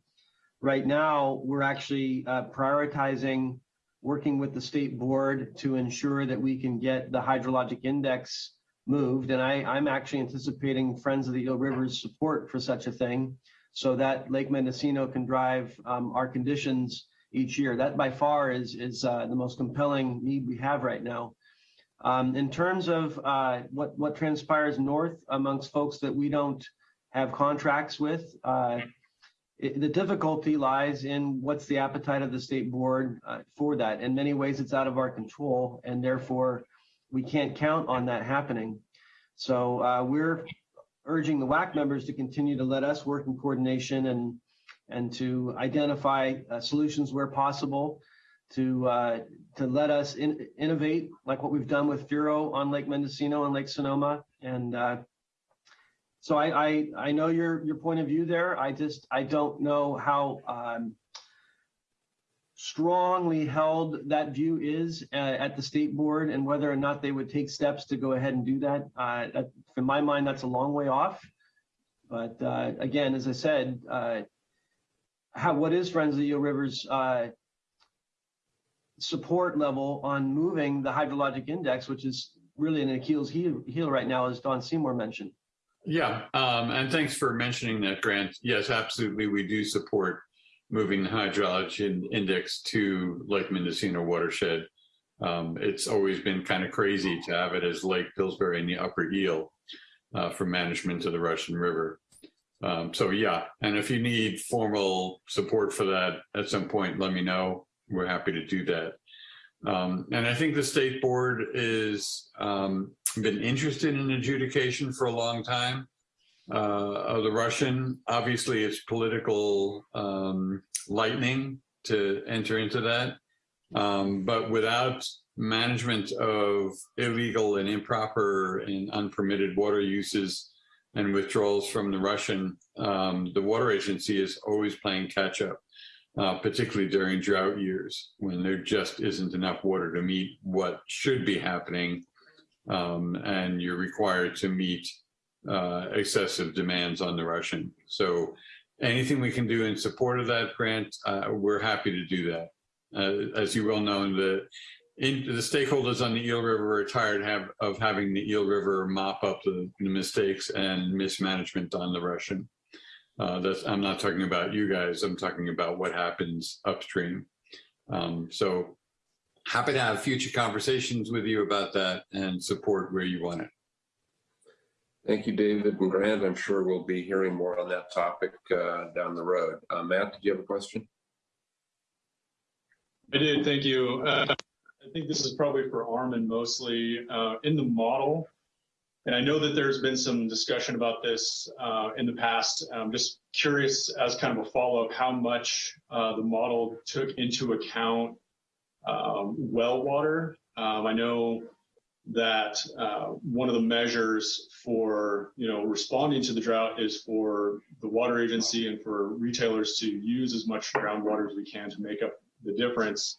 Right now, we're actually uh, prioritizing working with the state board to ensure that we can get the hydrologic index moved. And I, I'm actually anticipating Friends of the Eel River's support for such a thing so that Lake Mendocino can drive um, our conditions each year. That by far is, is uh, the most compelling need we have right now. Um, in terms of uh, what, what transpires north amongst folks that we don't have contracts with, uh, it, the difficulty lies in what's the appetite of the state board uh, for that. In many ways, it's out of our control, and therefore we can't count on that happening. So uh, we're urging the WAC members to continue to let us work in coordination and and to identify uh, solutions where possible, to uh, to let us in, innovate like what we've done with FIRO on Lake Mendocino and Lake Sonoma. And uh, so I, I I know your your point of view there. I just I don't know how um, strongly held that view is uh, at the state board and whether or not they would take steps to go ahead and do that. Uh, that in my mind, that's a long way off. But uh, again, as I said, uh, how what is Friends of the Eel Rivers uh, support level on moving the hydrologic index, which is really an Achilles heel, heel right now, as Don Seymour mentioned. Yeah, um, and thanks for mentioning that, Grant. Yes, absolutely, we do support moving the hydrology in- index to Lake Mendocino watershed. Um, it's always been kind of crazy to have it as Lake Pillsbury in the upper eel uh, for management of the Russian River. Um, so yeah, and if you need formal support for that at some point, let me know. We're happy to do that. Um, and I think the state board is um, been interested in adjudication for a long time uh, of the Russian. Obviously, it's political um, lightning to enter into that, um, but without management of illegal and improper and unpermitted water uses and withdrawals from the Russian, um, the water agency is always playing catch up uh, particularly during drought years when there just isn't enough water to meet what should be happening. Um, and you're required to meet uh, excessive demands on the Russian. So anything we can do in support of that grant, uh, we're happy to do that. Uh, as you well know, the in, the stakeholders on the Eel River are tired have, of having the Eel River mop up the, the mistakes and mismanagement on the Russian. Uh, that's, I'm not talking about you guys. I'm talking about what happens upstream. Um, so happy to have future conversations with you about that and support where you want it. Thank you, David and Grant. I'm sure we'll be hearing more on that topic uh, down the road. Uh, Matt, did you have a question? I did, thank you. I think this is probably for Armin mostly. Uh, in the model, and I know that there's been some discussion about this uh, in the past. I'm just curious, as kind of a follow-up, how much uh, the model took into account um, well water. Um, I know that uh, one of the measures for you know responding to the drought is for the water agency and for retailers to use as much groundwater as we can to make up the difference.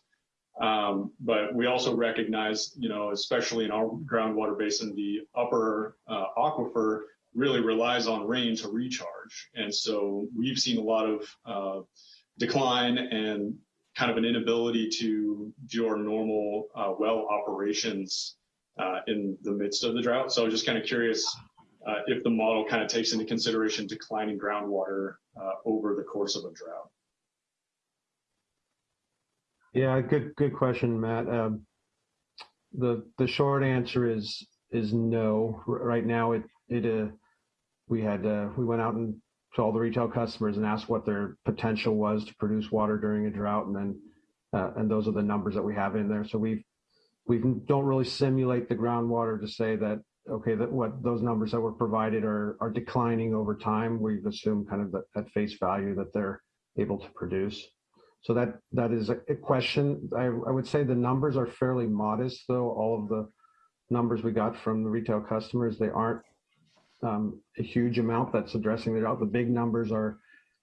Um, but we also recognize, you know, especially in our groundwater basin, the upper uh, aquifer really relies on rain to recharge. And so we've seen a lot of uh, decline and kind of an inability to do our normal uh, well operations uh, in the midst of the drought. So I was just kind of curious uh, if the model kind of takes into consideration declining groundwater uh, over the course of a drought. Yeah, good good question, Matt. Um, the the short answer is is no. R- Right now, it it uh, we had uh, we went out and to all the retail customers and asked what their potential was to produce water during a drought, and then uh, and those are the numbers that we have in there. So we've we don't really simulate the groundwater to say that okay that what those numbers that were provided are are declining over time. We've assumed kind of that at face value that they're able to produce. So that that is a question. I, I would say the numbers are fairly modest, though. All of the numbers we got from the retail customers, they aren't um, a huge amount that's addressing it out. The big numbers are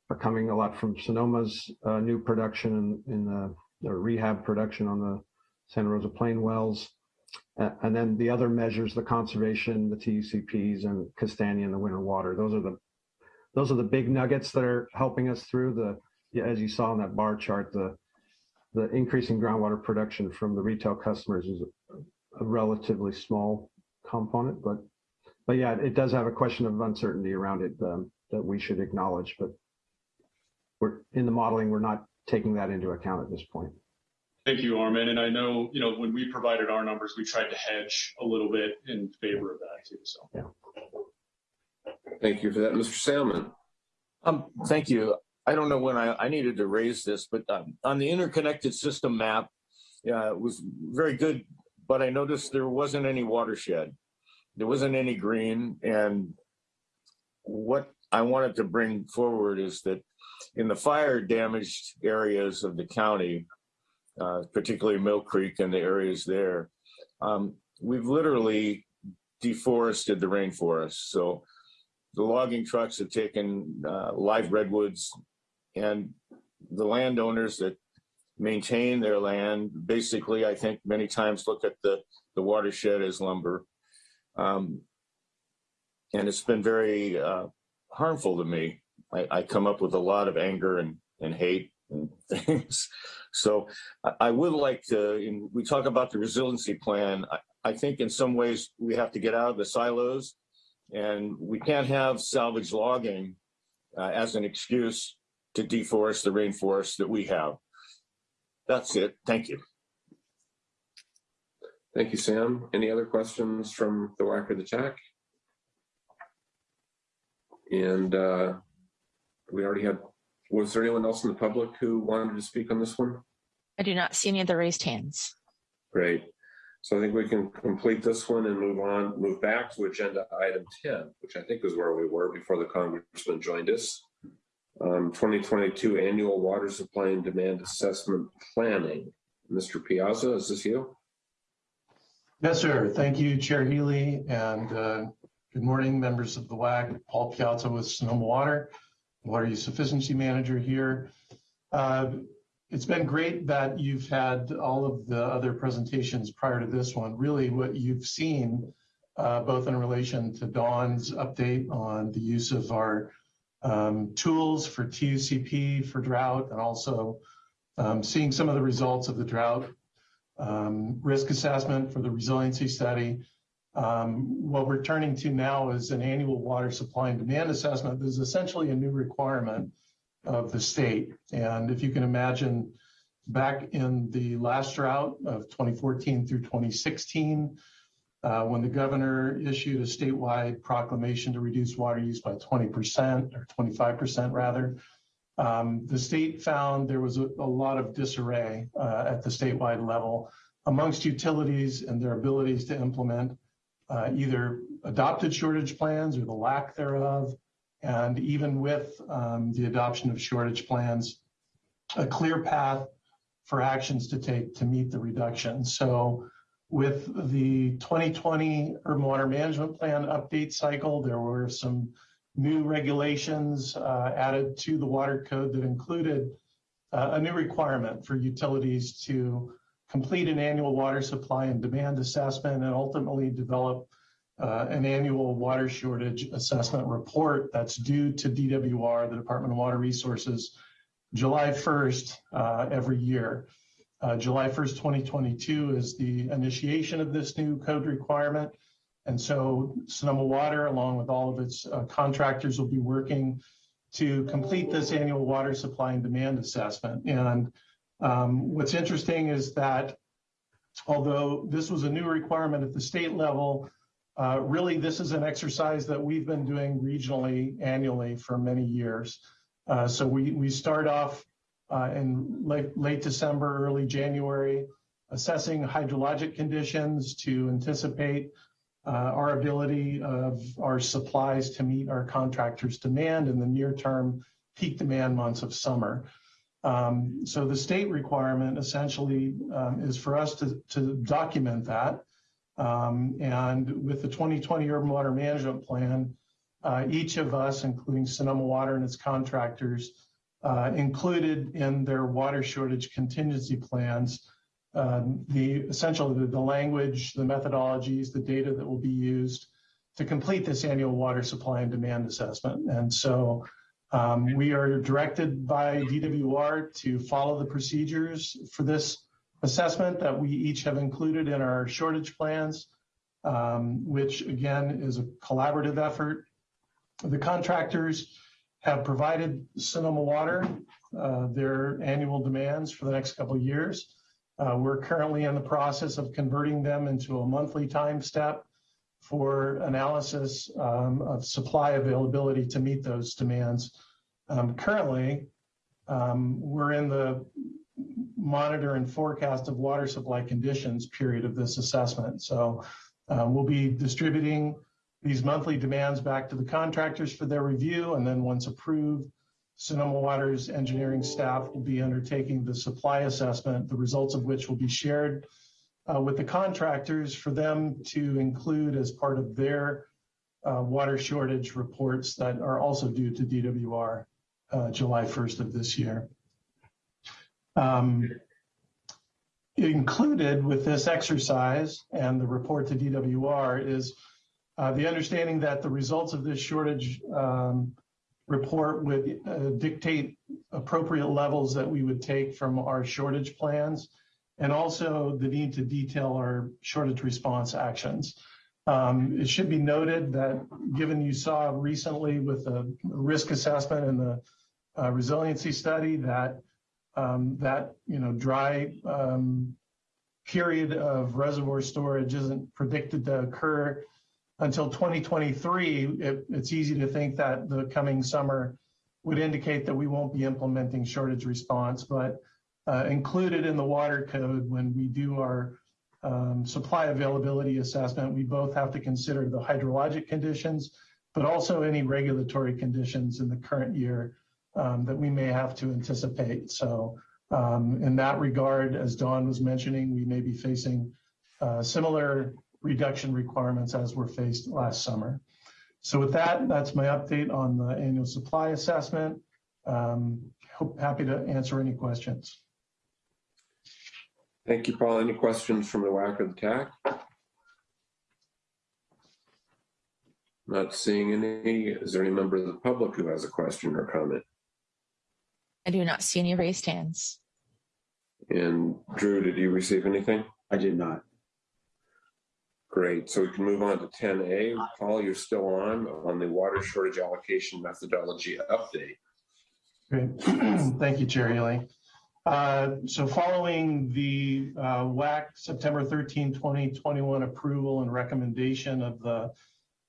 are coming a lot from Sonoma's uh, new production in, in the, the rehab production on the Santa Rosa Plain wells. Uh, and then the other measures, the conservation, the TUCPs, and Kastania and the winter water. Those are the those are the big nuggets that are helping us through the as you saw in that bar chart, the the increase in groundwater production from the retail customers is a, a relatively small component, but but yeah, it does have a question of uncertainty around it um, that we should acknowledge. But we're in the modeling, we're not taking that into account at this point. Thank you, Armin. And I know, you know, when we provided our numbers, we tried to hedge a little bit in favor of that too. So. Yeah. Thank you for that, Mr. Salmon. Um, thank you. I don't know when I, I needed to raise this, but um, on the interconnected system map, yeah, it was very good, but I noticed there wasn't any watershed. There wasn't any green. And what I wanted to bring forward is that in the fire damaged areas of the county, uh, particularly Mill Creek and the areas there, um, we've literally deforested the rainforest. So the logging trucks have taken uh, live redwoods and the landowners that maintain their land basically i think many times look at the the watershed as lumber. Um, and it's been very uh, harmful to me. I, I come up with a lot of anger and, and hate and things. So I, I would like to, in, we talk about the resiliency plan. I, I think in some ways we have to get out of the silos and we can't have salvage logging uh, as an excuse to deforest the rainforest that we have. That's it. Thank you. Thank you, Sam. Any other questions from the WAC or the TAC? And uh, we already had, was there anyone else in the public who wanted to speak on this one? I do not see any of the raised hands. Great. So I think we can complete this one and move on, move back to agenda item 10, which I think is where we were before the congressman joined us. Um, 2022 annual water supply and demand assessment planning. Mr. Piazza, is this you? Yes, sir. Thank you, Chair Healy, and uh, good morning, members of the WAC. Paul Piazza with Sonoma Water, Water Use Efficiency Manager here. Uh, it's been great that you've had all of the other presentations prior to this one. Really, what you've seen, uh, both in relation to Don's update on the use of our um, tools for TUCP for drought, and also um, seeing some of the results of the drought um, risk assessment for the resiliency study. Um, what we're turning to now is an annual water supply and demand assessment. This is essentially a new requirement of the state. And if you can imagine, back in the last drought of 2014 through 2016, uh, when the governor issued a statewide proclamation to reduce water use by 20% or 25% rather, um, the state found there was a, a lot of disarray uh, at the statewide level amongst utilities and their abilities to implement uh, either adopted shortage plans or the lack thereof, and even with um, the adoption of shortage plans, a clear path for actions to take to meet the reduction. So with the 2020 urban water management plan update cycle, there were some new regulations uh, added to the water code that included uh, a new requirement for utilities to complete an annual water supply and demand assessment and ultimately develop uh, an annual water shortage assessment report that's due to DWR, the Department of Water Resources, July 1st uh, every year. Uh, July 1st, 2022 is the initiation of this new code requirement. And so Sonoma Water, along with all of its uh, contractors, will be working to complete this annual water supply and demand assessment. And um, what's interesting is that although this was a new requirement at the state level, uh, really this is an exercise that we've been doing regionally annually for many years. Uh, so we, we start off in late, late December, early January, assessing hydrologic conditions to anticipate uh, our ability of our supplies to meet our contractors' demand in the near term peak demand months of summer. Um, so the state requirement essentially um, is for us to, to document that. Um, and with the 2020 Urban Water Management Plan, uh, each of us, including Sonoma Water and its contractors, uh, included in their water shortage contingency plans um, the essentially the, the language, the methodologies, the data that will be used to complete this annual water supply and demand assessment. And so um, we are directed by DWR to follow the procedures for this assessment that we each have included in our shortage plans, um, which again is a collaborative effort. The contractors have provided Sonoma Water uh, their annual demands for the next couple of years. Uh, we're currently in the process of converting them into a monthly time step for analysis um, of supply availability to meet those demands. Um, currently, um, we're in the monitor and forecast of water supply conditions period of this assessment. So um, we'll be distributing these monthly demands back to the contractors for their review, and then once approved, Sonoma Water's engineering staff will be undertaking the supply assessment, the results of which will be shared uh, with the contractors for them to include as part of their uh, water shortage reports that are also due to DWR uh, July 1st of this year. Um, included with this exercise and the report to DWR is the understanding that the results of this shortage um, report would uh, dictate appropriate levels that we would take from our shortage plans and also the need to detail our shortage response actions. Um, it should be noted that given you saw recently with the risk assessment and the uh, resiliency study that um, that you know dry um, period of reservoir storage isn't predicted to occur until 2023, it, it's easy to think that the coming summer would indicate that we won't be implementing shortage response, but uh, included in the water code when we do our um, supply availability assessment, we both have to consider the hydrologic conditions, but also any regulatory conditions in the current year um, that we may have to anticipate. So um, in that regard, as Don was mentioning, we may be facing uh, similar reduction requirements as were faced last summer. So with that, that's my update on the annual supply assessment. Um, hope, happy to answer any questions. Thank you, Paul. Any questions from the WAC or the TAC? Not seeing any. Is there any member of the public who has a question or comment? I do not see any raised hands. And Drew, did you receive anything? I did not. Great. So we can move on to 10A. Paul, you're still on, on the water shortage allocation methodology update. Great. Thank you, Chair Healy. Uh, so following the uh, WAC September 13, 2021 approval and recommendation of the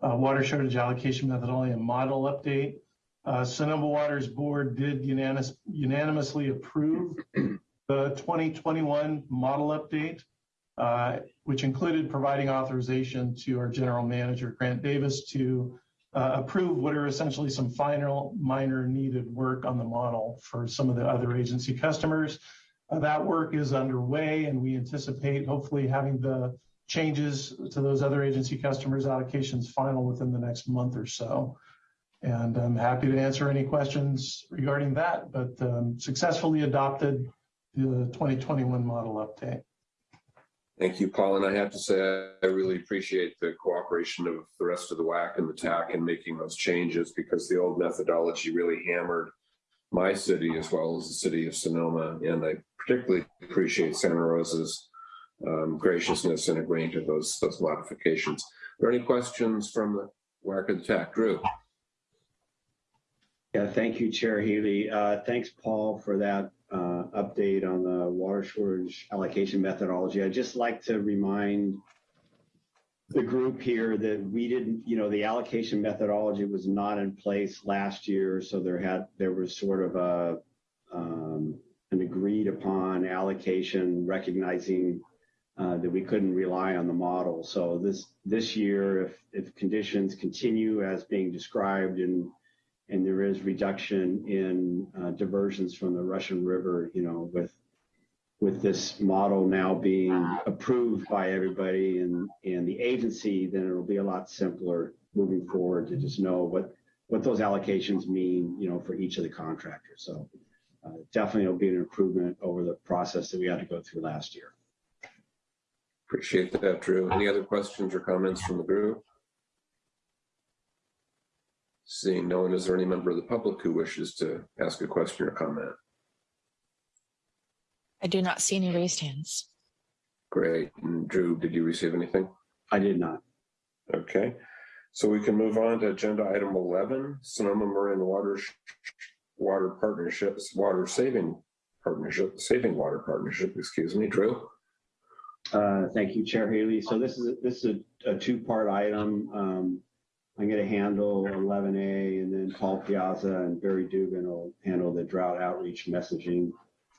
uh, water shortage allocation methodology and model update, uh, Sonoma Water's board did unanimous, unanimously approve the 2021 model update which included providing authorization to our general manager, Grant Davis, to uh, approve what are essentially some final minor needed work on the model for some of the other agency customers. Uh, that work is underway and we anticipate hopefully having the changes to those other agency customers allocations final within the next month or so. And I'm happy to answer any questions regarding that, but um, successfully adopted the 2021 model update. Thank you, Paul. And I have to say, I really appreciate the cooperation of the rest of the WAC and the TAC in making those changes because the old methodology really hammered my city as well as the city of Sonoma. And I particularly appreciate Santa Rosa's um, graciousness in agreeing to those, those modifications. Are there any questions from the WAC and the TAC? Drew? Yeah, thank you, Chair Healy. Uh, thanks, Paul, for that uh, update on the water shortage allocation methodology. I'd just like to remind the group here that we didn't, you know, the allocation methodology was not in place last year, so there had there was sort of a um, an agreed upon allocation, recognizing uh, that we couldn't rely on the model. So this this year, if if conditions continue as being described in and there is reduction in uh, diversions from the Russian River, you know, with with this model now being approved by everybody and, and the agency, then it'll be a lot simpler moving forward to just know what, what those allocations mean, you know, for each of the contractors. So uh, definitely it'll be an improvement over the process that we had to go through last year. Appreciate that, Drew. Any other questions or comments from the group? Seeing no one, is there any member of the public who wishes to ask a question or comment? I do not see any raised hands. Great. And Drew, did you receive anything? I did not. Okay. So we can move on to agenda item 11, Sonoma Marin Water Water Partnerships, Water Saving Partnership, Saving Water Partnership, excuse me, Drew. Uh, thank you, Chair Haley. So this is a, this is a, a two-part item. Um, I'm going to handle 11A and then Paul Piazza and Barry Dugan will handle the drought outreach messaging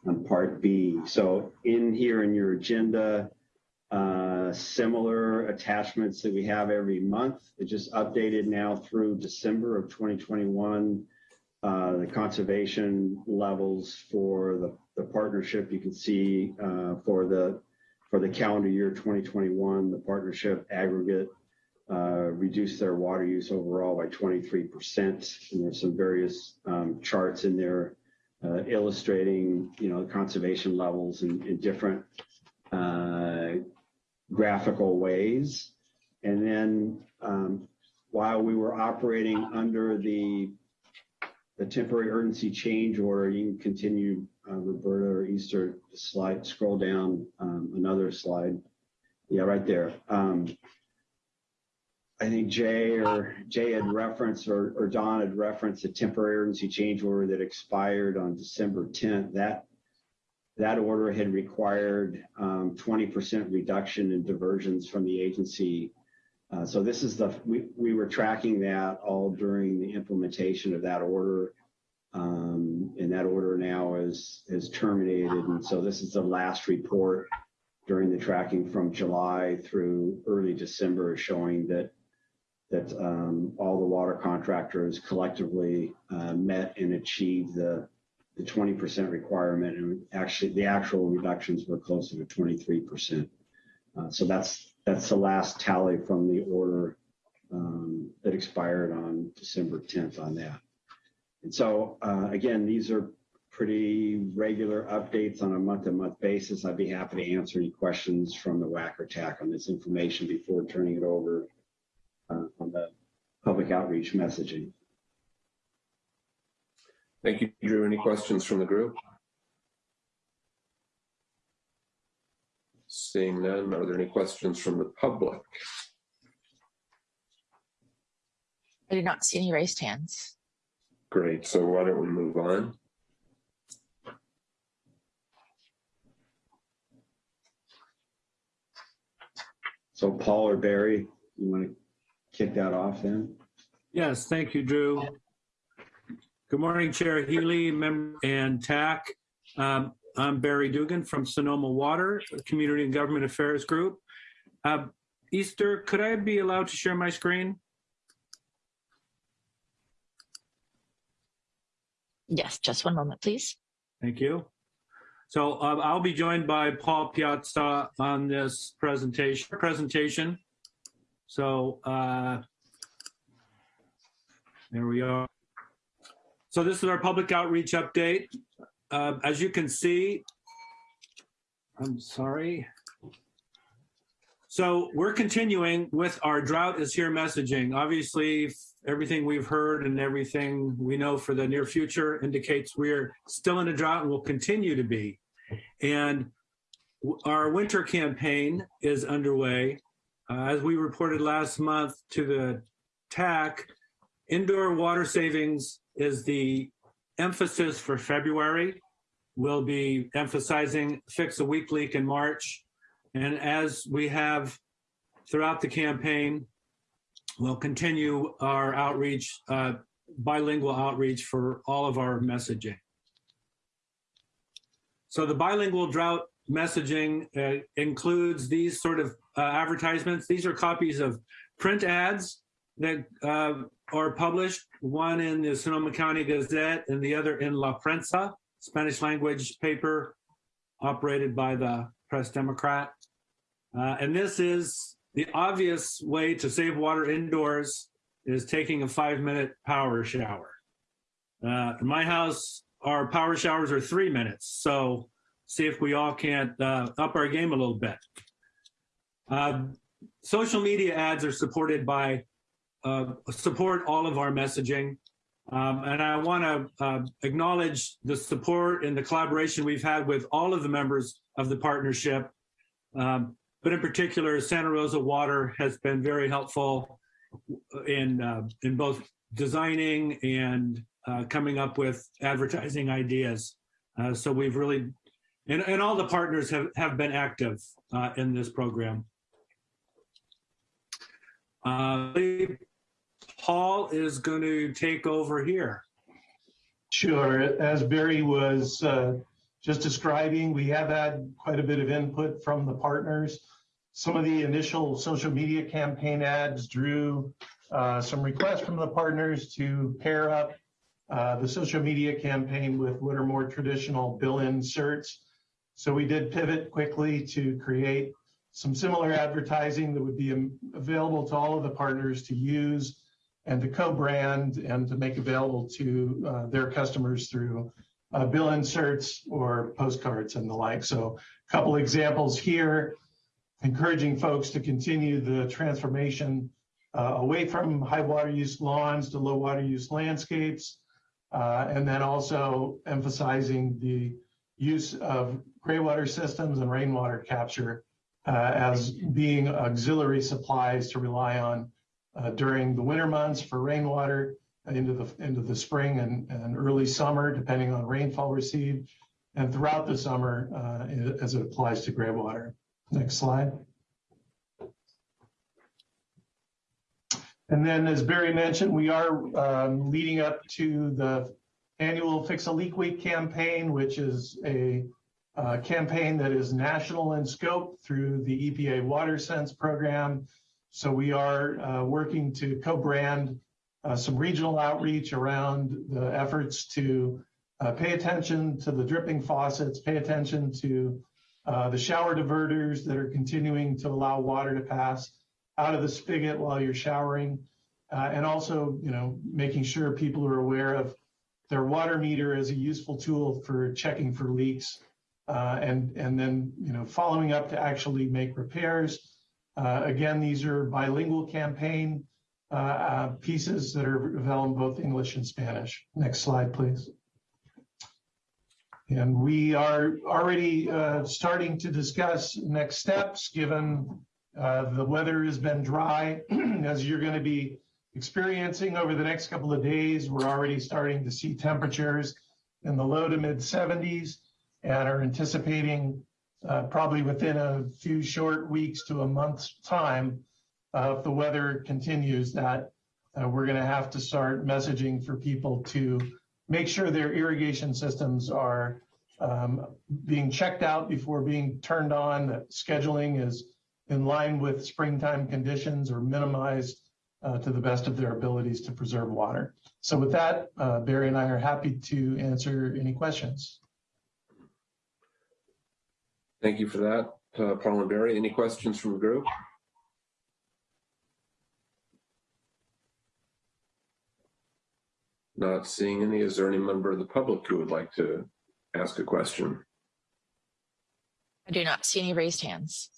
on part B. So in here in your agenda, uh, similar attachments that we have every month. It just updated now through December of 2021. Uh, the conservation levels for the, the partnership you can see uh, for the for the calendar year 2021, the partnership aggregate uh, reduced their water use overall by 23%. And there's some various um, charts in there uh, illustrating, you know, conservation levels in, in different uh, graphical ways. And then um, while we were operating under the the temporary urgency change order, you can continue, uh, Roberta or Easter, slide, scroll down um, another slide. Yeah, right there. Um, I think Jay or Jay had referenced or, or Don had referenced a temporary urgency change order that expired on December 10th. That that order had required um, 20% reduction in diversions from the agency. Uh, so this is the we, we were tracking that all during the implementation of that order. Um, and that order now is is terminated. And so this is the last report during the tracking from July through early December showing that that um, all the water contractors collectively uh, met and achieved the the 20% requirement and actually the actual reductions were closer to 23%. Uh, so that's that's the last tally from the order um, that expired on December 10th on that. And so uh, again, these are pretty regular updates on a month-to-month basis. I'd be happy to answer any questions from the WAC TAC on this information before turning it over uh, on the public outreach messaging. Thank you, Drew. Any questions from the group? Seeing none, are there any questions from the public? I do not see any raised hands. Great, so why don't we move on? So Paul or Barry, you want to kick that off then? Yes, thank you, Drew. Good morning, Chair Healy, member and TAC. Um, I'm Barry Dugan from Sonoma Water, Community and Government Affairs Group. Uh, Easter, could I be allowed to share my screen? Yes, just one moment, please. Thank you. So uh, I'll be joined by Paul Piazza on this presentation. Presentation. So uh, there we are. So this is our public outreach update. Uh, as you can see, I'm sorry. So we're continuing with our drought is here messaging. Obviously, everything we've heard and everything we know for the near future indicates we're still in a drought and will continue to be. And our winter campaign is underway. Uh, as we reported last month to the TAC, indoor water savings is the emphasis for February. We'll be emphasizing fix a weak leak in March. And as we have throughout the campaign, we'll continue our outreach, uh, bilingual outreach for all of our messaging. So the bilingual drought messaging uh, includes these sort of uh, advertisements. These are copies of print ads that uh, are published, one in the Sonoma County Gazette and the other in La Prensa, Spanish language paper operated by the Press Democrat. Uh, and this is the obvious way to save water indoors is taking a five minute power shower. Uh, in my house, our power showers are three minutes. So see if we all can't uh, up our game a little bit. Uh, social media ads are supported by uh, support all of our messaging. Um, and I want to uh, acknowledge the support and the collaboration we've had with all of the members of the partnership. Um, but in particular, Santa Rosa Water has been very helpful in, uh, in both designing and uh, coming up with advertising ideas. So we've really, and, and all the partners have, have been active uh, in this program. Uh, Paul is going to take over here. Sure. As Barry was uh, just describing, we have had quite a bit of input from the partners. Some of the initial social media campaign ads drew uh, some requests from the partners to pair up uh, the social media campaign with what are more traditional bill inserts. So we did pivot quickly to create some similar advertising that would be available to all of the partners to use and to co-brand and to make available to uh, their customers through uh, bill inserts or postcards and the like. So a couple examples here, encouraging folks to continue the transformation uh, away from high water use lawns to low water use landscapes, uh, and then also emphasizing the use of gray water systems and rainwater capture uh, as being auxiliary supplies to rely on uh, during the winter months for rainwater into the into the spring and, and early summer, depending on rainfall received, and throughout the summer uh, as it applies to gray water. Next slide. And then, as Barry mentioned, we are um, leading up to the annual Fix a Leak Week campaign, which is a uh, campaign that is national in scope through the EPA WaterSense program. So we are uh, working to co-brand uh, some regional outreach around the efforts to uh, pay attention to the dripping faucets, pay attention to uh, the shower diverters that are continuing to allow water to pass out of the spigot while you're showering, uh, and also, you know, making sure people are aware of their water meter as a useful tool for checking for leaks, uh, and and then you know following up to actually make repairs. Uh, again, these are bilingual campaign uh, uh, pieces that are available in both English and Spanish. Next slide, please. And we are already uh, starting to discuss next steps given uh, the weather has been dry. As you're going to be experiencing over the next couple of days, we're already starting to see temperatures in the low to mid 70s and are anticipating uh, probably within a few short weeks to a month's time, uh, if the weather continues, that uh, we're going to have to start messaging for people to make sure their irrigation systems are um, being checked out before being turned on, that scheduling is in line with springtime conditions or minimized uh, to the best of their abilities to preserve water. So with that, uh, Barry and I are happy to answer any questions. Thank you for that, uh, Paul and Barry. Any questions from the group? Not seeing any. Is there any member of the public who would like to ask a question? I do not see any raised hands.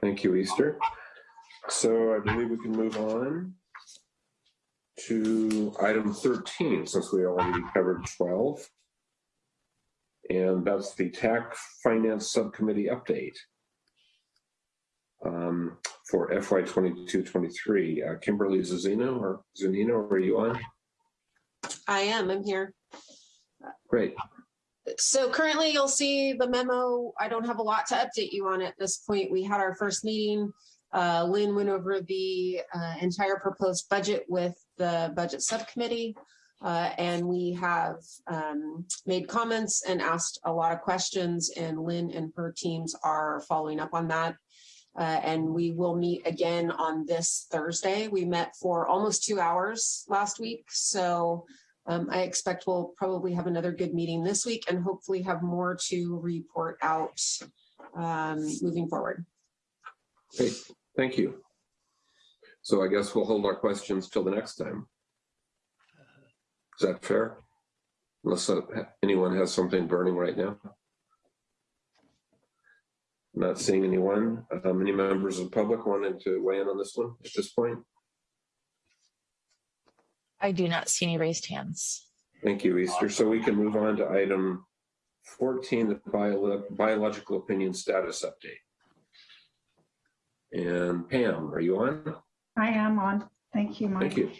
Thank you, Easter. So I believe we can move on to item 13, since we already covered 12. And that's the TAC Finance Subcommittee update um, for FY 22-23. Uh, Kimberly Zunino or Zunino, are you on? I am, I'm here. Great. So currently you'll see the memo. I don't have a lot to update you on at this point. We had our first meeting. Uh, Lynn went over the uh, entire proposed budget with the budget subcommittee. Uh, and we have um, made comments and asked a lot of questions and Lynn and her teams are following up on that. Uh, and we will meet again on this Thursday. We met for almost two hours last week. So um, I expect we'll probably have another good meeting this week and hopefully have more to report out um, moving forward. Great, thank you. So I guess we'll hold our questions till the next time. Is that fair? Unless uh, anyone has something burning right now. Not seeing anyone. Um, any members of the public wanting to weigh in on this one at this point? I do not see any raised hands. Thank you, Easter. So we can move on to item 14, the bio biological opinion status update. And Pam, are you on? I am on. Thank you, Mike. Thank you.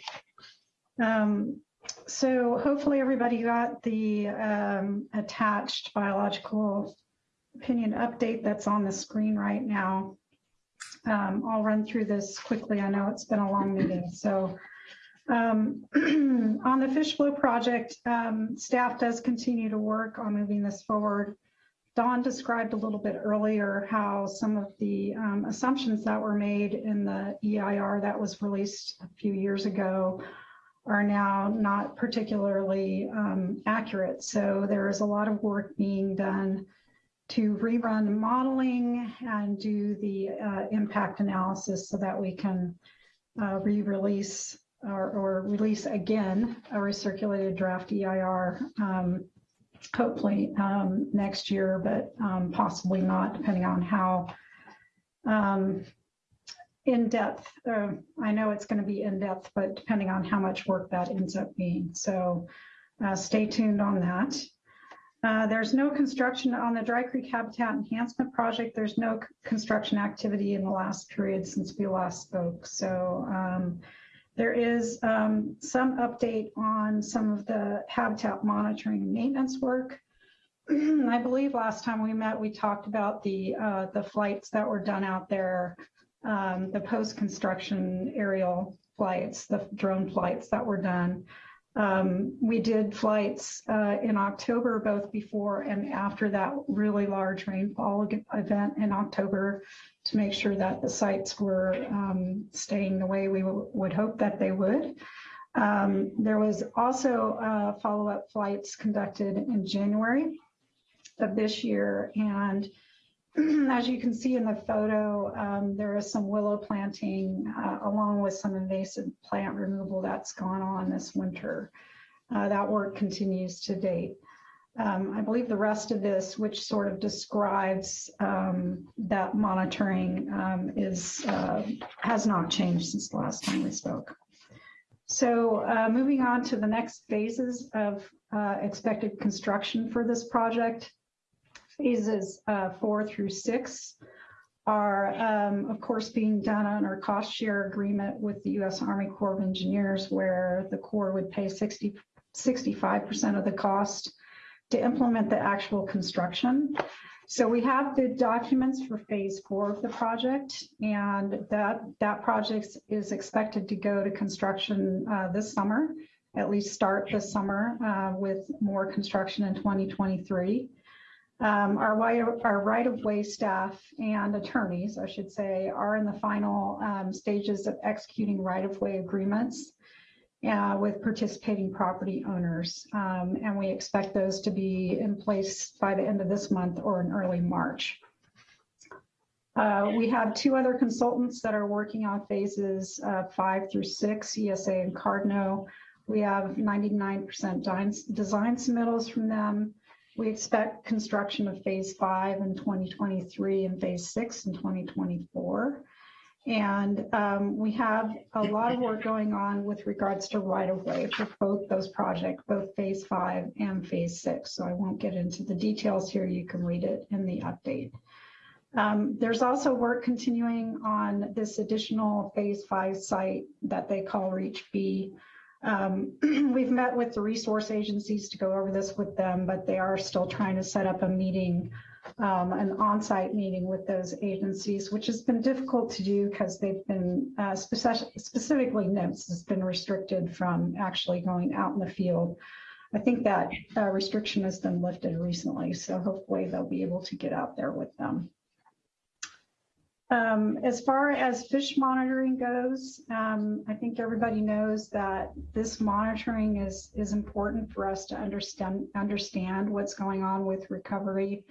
Um, so hopefully everybody got the um, attached biological opinion update that's on the screen right now. Um, I'll run through this quickly. I know it's been a long meeting. So um, on the fish flow project, um, staff does continue to work on moving this forward. Don described a little bit earlier how some of the um, assumptions that were made in the EIR that was released a few years ago are now not particularly um, accurate. So there is a lot of work being done to rerun modeling and do the uh, impact analysis so that we can uh, re-release or, or, release again a recirculated draft EIR, um, hopefully um, next year, but um, possibly not, depending on how um, in depth. Uh, I know it's going to be in depth, but depending on how much work that ends up being. So uh, stay tuned on that. Uh, There's no construction on the Dry Creek Habitat Enhancement Project. There's no construction activity in the last period since we last spoke. So um, there is um, some update on some of the habitat monitoring and maintenance work. I believe last time we met, we talked about the, uh, the flights that were done out there, um, the post-construction aerial flights, the drone flights that were done. Um, we did flights uh, in October, both before and after that really large rainfall event in October to make sure that the sites were um, staying the way we would hope that they would. Um, there was also uh, follow-up flights conducted in January of this year. And as you can see in the photo, um, there is some willow planting uh, along with some invasive plant removal that's gone on this winter. Uh, that work continues to date. Um, I believe the rest of this, which sort of describes um, that monitoring, um, is uh, has not changed since the last time we spoke. So uh, moving on to the next phases of uh, expected construction for this project. Phases uh, four through six are, um, of course, being done on our cost share agreement with the U.S. Army Corps of Engineers, where the Corps would pay 60, 65% of the cost to implement the actual construction. So we have the documents for phase four of the project, and that, that project is expected to go to construction uh, this summer, at least start this summer uh, with more construction in 2023. Um, Our our right-of-way staff and attorneys, I should say, are in the final um, stages of executing right-of-way agreements uh, with participating property owners. Um, And we expect those to be in place by the end of this month or in early March. Uh, We have two other consultants that are working on phases uh, five through six, ESA and Cardno. We have 99% design design submittals from them. We expect construction of phase five in 2023 and phase six in 2024. And um, we have a lot of work going on with regards to right-of-way for both those projects, both phase five and phase six. So I won't get into the details here. You can read it in the update. Um, There's also work continuing on this additional phase five site that they call Reach B. Um, We've met with the resource agencies to go over this with them, but they are still trying to set up a meeting, um, an on-site meeting with those agencies, which has been difficult to do because they've been, uh, speci- specifically NMFS has been restricted from actually going out in the field. I think that uh, restriction has been lifted recently, so hopefully they'll be able to get out there with them. Um, as far as fish monitoring goes, um, I think everybody knows that this monitoring is, is important for us to understand, understand what's going on with recovery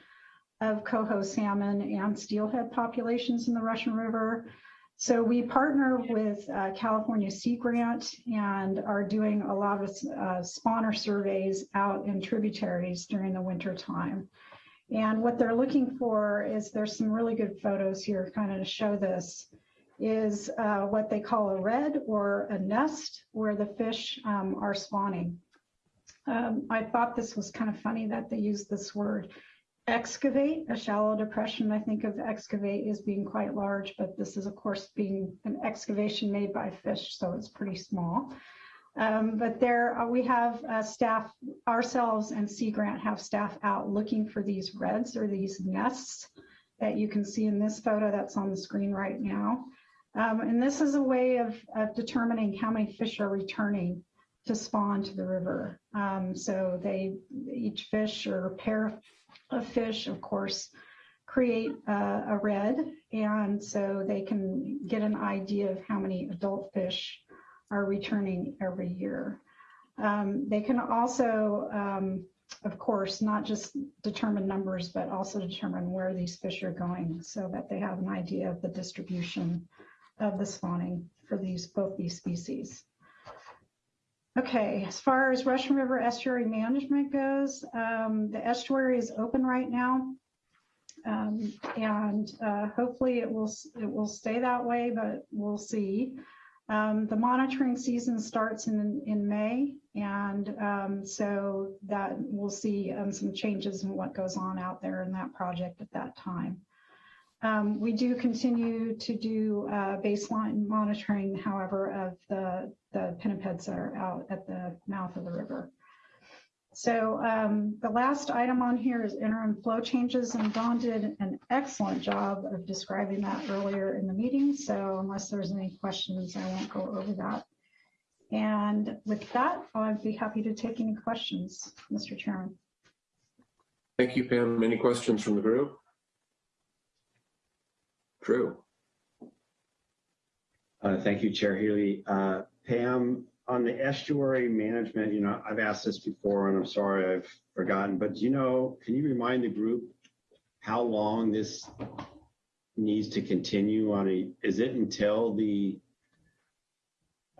of coho salmon and steelhead populations in the Russian River. So we partner with uh, California Sea Grant and are doing a lot of uh, spawner surveys out in tributaries during the winter time. And what they're looking for is there's some really good photos here kind of to show this is uh, what they call a redd or a nest where the fish um, are spawning. Um, I thought this was kind of funny that they used this word excavate, a shallow depression. I think of excavate as being quite large, but this is of course being an excavation made by fish, so it's pretty small. Um, but there uh, we have uh, staff ourselves and Sea Grant have staff out looking for these redds or these nests that you can see in this photo that's on the screen right now. Um, and this is a way of, of determining how many fish are returning to spawn to the river. Um, so they each fish or pair of fish, of course, create uh, a redd, and so they can get an idea of how many adult fish are returning every year. Um, they can also, um, of course, not just determine numbers, but also determine where these fish are going so that they have an idea of the distribution of the spawning for these both these species. Okay, as far as Russian River estuary management goes, um, the estuary is open right now. Um, and uh, hopefully it will it will stay that way, but we'll see. Um, the monitoring season starts in, in May, and um, so that we'll see um, some changes in what goes on out there in that project at that time. Um, we do continue to do uh, baseline monitoring, however, of the, the pinnipeds that are out at the mouth of the river. So um, the last item on here is interim flow changes, and Don did an excellent job of describing that earlier in the meeting. So unless there's any questions, I won't go over that. And with that, I'd be happy to take any questions, Mr. Chairman. Thank you, Pam. Any questions from the group? Drew? Uh, thank you, Chair Healy. Uh, Pam, on the estuary management, you know, I've asked this before and I'm sorry I've forgotten, but do you know, can you remind the group how long this needs to continue on a, is it until the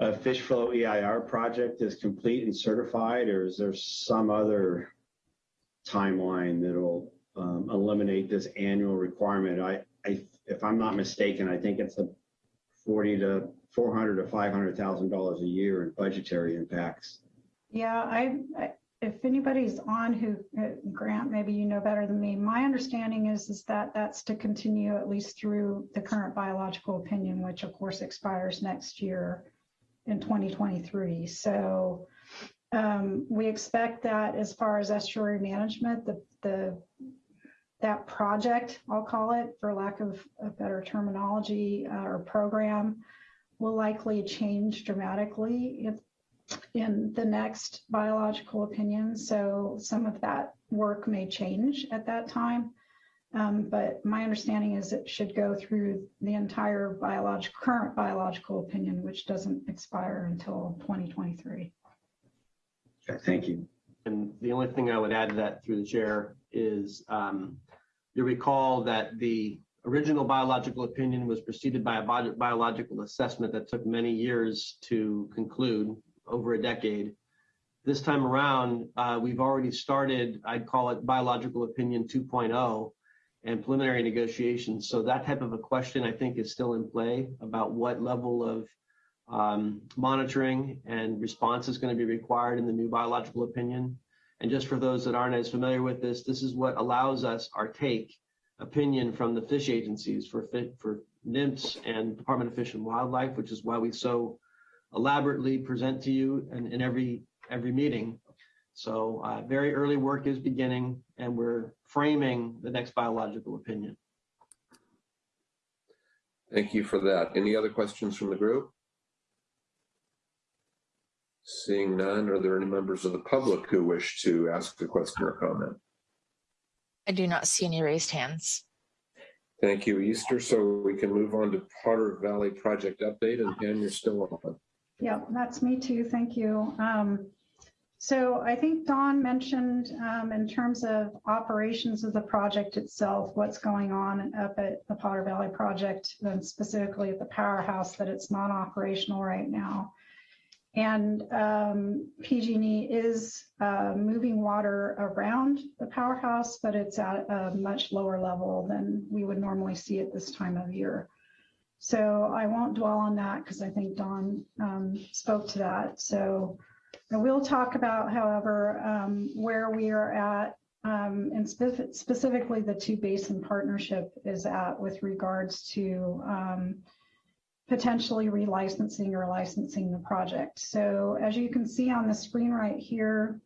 uh, fish flow EIR project is complete and certified, or is there some other timeline that'll um, eliminate this annual requirement? I, I, if I'm not mistaken, I think it's a 40 to 400 to 500,000 dollars a year in budgetary impacts. Yeah, I, I if anybody's on who, uh, Grant, maybe you know better than me. My understanding is, is that that's to continue at least through the current biological opinion, which of course expires next year in 2023. So um, we expect that as far as estuary management, the, the that project, I'll call it, for lack of a better terminology uh, or program, will likely change dramatically in, in the next biological opinion. So some of that work may change at that time. Um, but my understanding is it should go through the entire biological current biological opinion, which doesn't expire until 2023. Okay, thank you. And the only thing I would add to that through the chair is um, you recall that the original biological opinion was preceded by a bi biological assessment that took many years to conclude over a decade. This time around, uh, we've already started, I'd call it biological opinion 2.0 and preliminary negotiations. So that type of a question I think is still in play about what level of um, monitoring and response is going to be required in the new biological opinion. And just for those that aren't as familiar with this, this is what allows us our take opinion from the fish agencies for for NMFS and Department of Fish and Wildlife, which is why we so elaborately present to you in, in every every meeting. So uh, very early work is beginning and we're framing the next biological opinion. Thank you for that. Any other questions from the group? Seeing none, are there any members of the public who wish to ask a question or comment? I do not see any raised hands. Thank you, Easter. So we can move on to Potter Valley project update and Pam, you're still on. Yeah, that's me too. Thank you. Um, so I think Don mentioned um, in terms of operations of the project itself, what's going on up at the Potter Valley project, and specifically at the powerhouse, that it's not operational right now. And um, PG&E is uh, moving water around the powerhouse, but it's at a much lower level than we would normally see at this time of year. So I won't dwell on that because I think Don um, spoke to that. So I will talk about, however, um, where we are at um, and spe specifically the two basin partnership is at with regards to um, potentially relicensing or licensing the project. So as you can see on the screen right here,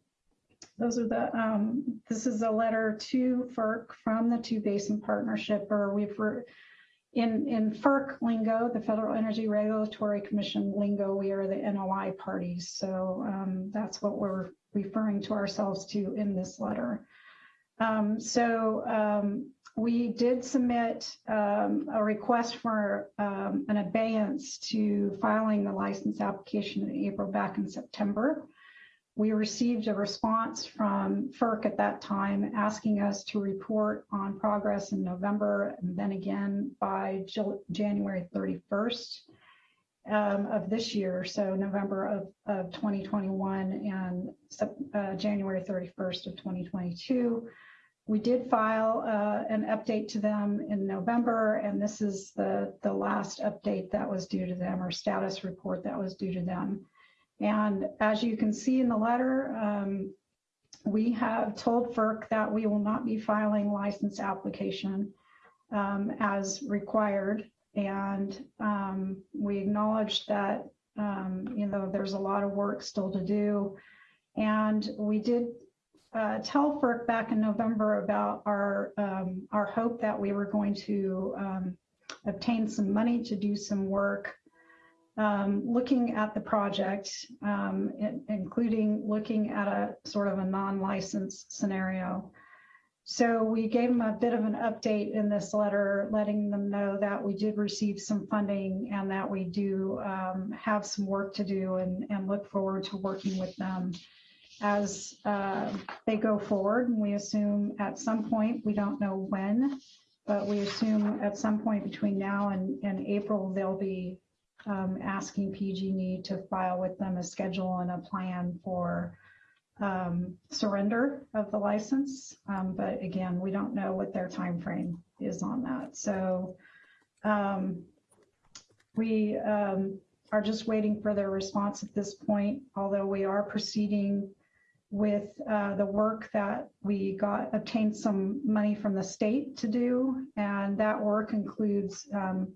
those are the, um, this is a letter to FERC from the two basin partnership, or we've, in, in FERC lingo, the Federal Energy Regulatory Commission lingo, we are the NOI parties. So um, that's what we're referring to ourselves to in this letter. Um, so um, we did submit um, a request for um, an abeyance to filing the license application in April back in September. We received a response from FERC at that time asking us to report on progress in November and then again by January 31st um, of this year, so November of, of 2021 and uh, January 31st of 2022 we did file uh, an update to them in November, and this is the, the last update that was due to them or status report that was due to them. And as you can see in the letter, um, we have told FERC that we will not be filing license application um, as required. And um, we acknowledge that, um, you know, there's a lot of work still to do. And we did uh, tell FERC back in November about our um, our hope that we were going to um, obtain some money to do some work um, looking at the project, um, in- including looking at a sort of a non-licensed scenario. So we gave them a bit of an update in this letter, letting them know that we did receive some funding and that we do um, have some work to do and, and look forward to working with them as uh, they go forward. And we assume at some point, we don't know when, but we assume at some point between now and, and April, they'll be um, asking PG&E to file with them a schedule and a plan for um, surrender of the license. Um, but again, we don't know what their time frame is on that. So um, we um, are just waiting for their response at this point, although we are proceeding with uh, the work that we got, obtained some money from the state to do. And that work includes, um,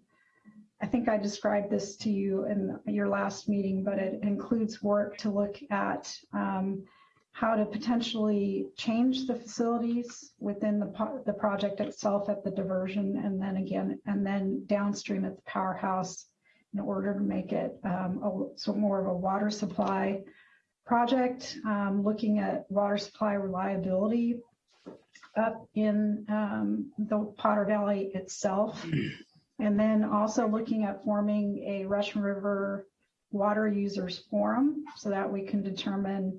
I think I described this to you in your last meeting, but it includes work to look at um, how to potentially change the facilities within the, the project itself at the diversion and then again, and then downstream at the powerhouse in order to make it um, a, so more of a water supply project, um, looking at water supply reliability up in um, the Potter Valley itself. And then also looking at forming a Russian River Water Users Forum so that we can determine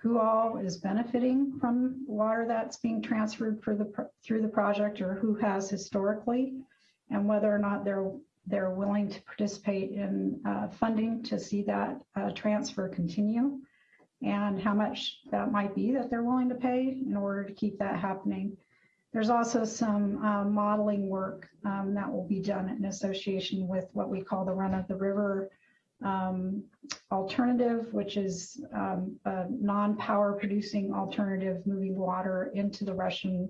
who all is benefiting from water that's being transferred for the, through the project or who has historically and whether or not they're they're willing to participate in uh, funding to see that uh, transfer continue and how much that might be that they're willing to pay in order to keep that happening. There's also some uh, modeling work um, that will be done in association with what we call the run of the river um, alternative, which is um, a non-power producing alternative moving water into the Russian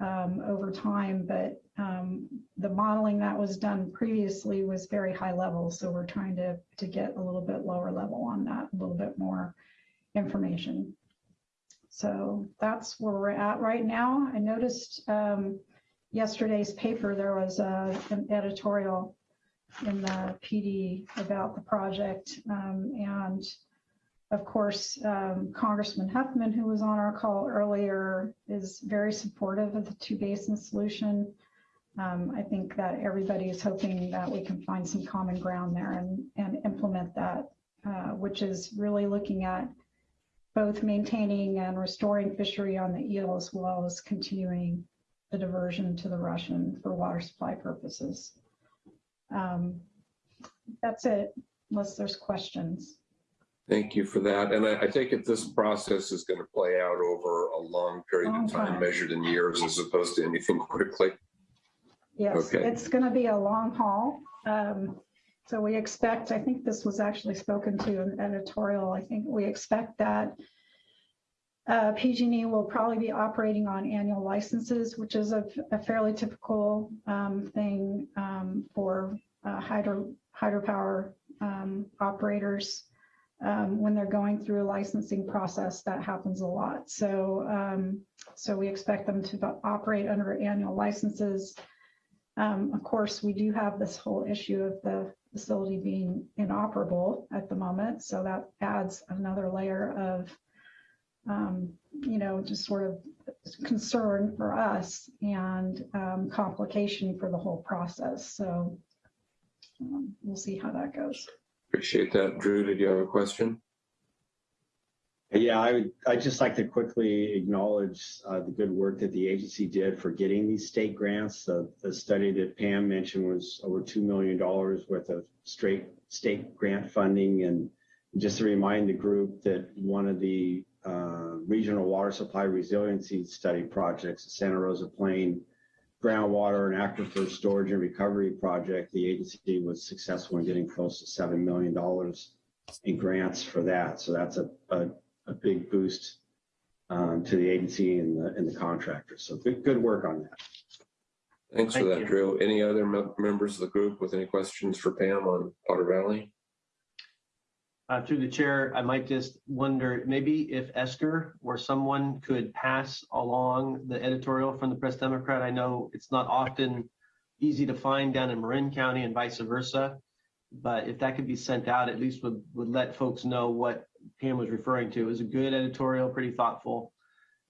um, over time. But um, the modeling that was done previously was very high level. So we're trying to, to get a little bit lower level on that, a little bit more information. So that's where we're at right now. I noticed um, yesterday's paper, there was uh, an editorial in the PD about the project. Um, and of course, um, Congressman Huffman, who was on our call earlier, is very supportive of the two basin solution. Um, I think that everybody is hoping that we can find some common ground there and, and implement that, uh, which is really looking at both maintaining and restoring fishery on the Eel as well as continuing the diversion to the Russian for water supply purposes. Um, that's it, unless there's questions. Thank you for that. And I, I take it this process is going to play out over a long period Long of time, time. measured in years as opposed to anything quickly. Yes, Okay. it's going to be a long haul. Um, So we expect, I think this was actually spoken to in editorial, I think we expect that uh, PG&E will probably be operating on annual licenses, which is a a fairly typical um, thing um, for uh, hydro hydropower um, operators. Um, When they're going through a licensing process, that happens a lot. So, um, so we expect them to operate under annual licenses. Um, Of course, we do have this whole issue of the facility being inoperable at the moment, so that adds another layer of, um, you know, just sort of concern for us and um, complication for the whole process. So um, we'll see how that goes. Appreciate that. Drew, did you have a question? Yeah, I would, I'd just like to quickly acknowledge uh, the good work that the agency did for getting these state grants. The, the study that Pam mentioned was over $2 million worth of straight state grant funding. And just to remind the group that one of the uh, regional water supply resiliency study projects, the Santa Rosa Plain groundwater and aquifer storage and recovery project. The agency was successful in getting close to $7 million in grants for that. So that's a, a, a big boost um, to the agency and the, and the contractor. So good, good work on that. Thanks for Thank that, you. Drew. Any other mem- members of the group with any questions for Pam on Potter Valley? Uh, through the chair, I might just wonder, maybe if Esther or someone could pass along the editorial from the Press Democrat. I know it's not often easy to find down in Marin County and vice versa. But if that could be sent out, at least would, would let folks know what Pam was referring to. is a good editorial, pretty thoughtful,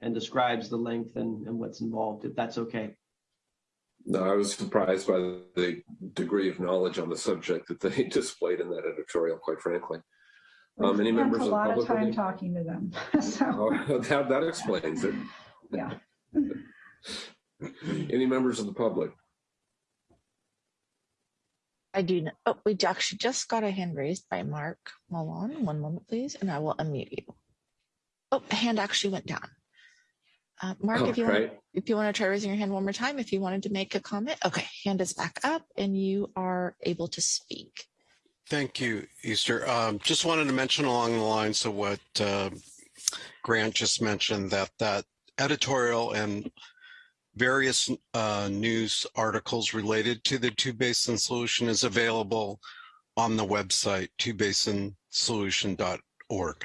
and describes the length and, and what's involved, if that's okay. No, I was surprised by the degree of knowledge on the subject that they displayed in that editorial, quite frankly. Um, any Spent members a lot of public? with time any- talking to them. So, Oh, That, that explains it. yeah. Any members of the public? I do. kn- Oh, we actually just got a hand raised by Mark Malone. One moment, please, and I will unmute you. Oh, a hand actually went down. Uh, Mark, Oh, if you want, if you want to try raising your hand one more time, if you wanted to make a comment, okay, hand is back up, and you are able to speak. Thank you, Easter. Um, just wanted to mention along the lines of what uh, Grant just mentioned that that editorial and various uh, news articles related to the two basin solution is available on the website twobasinsolution.org.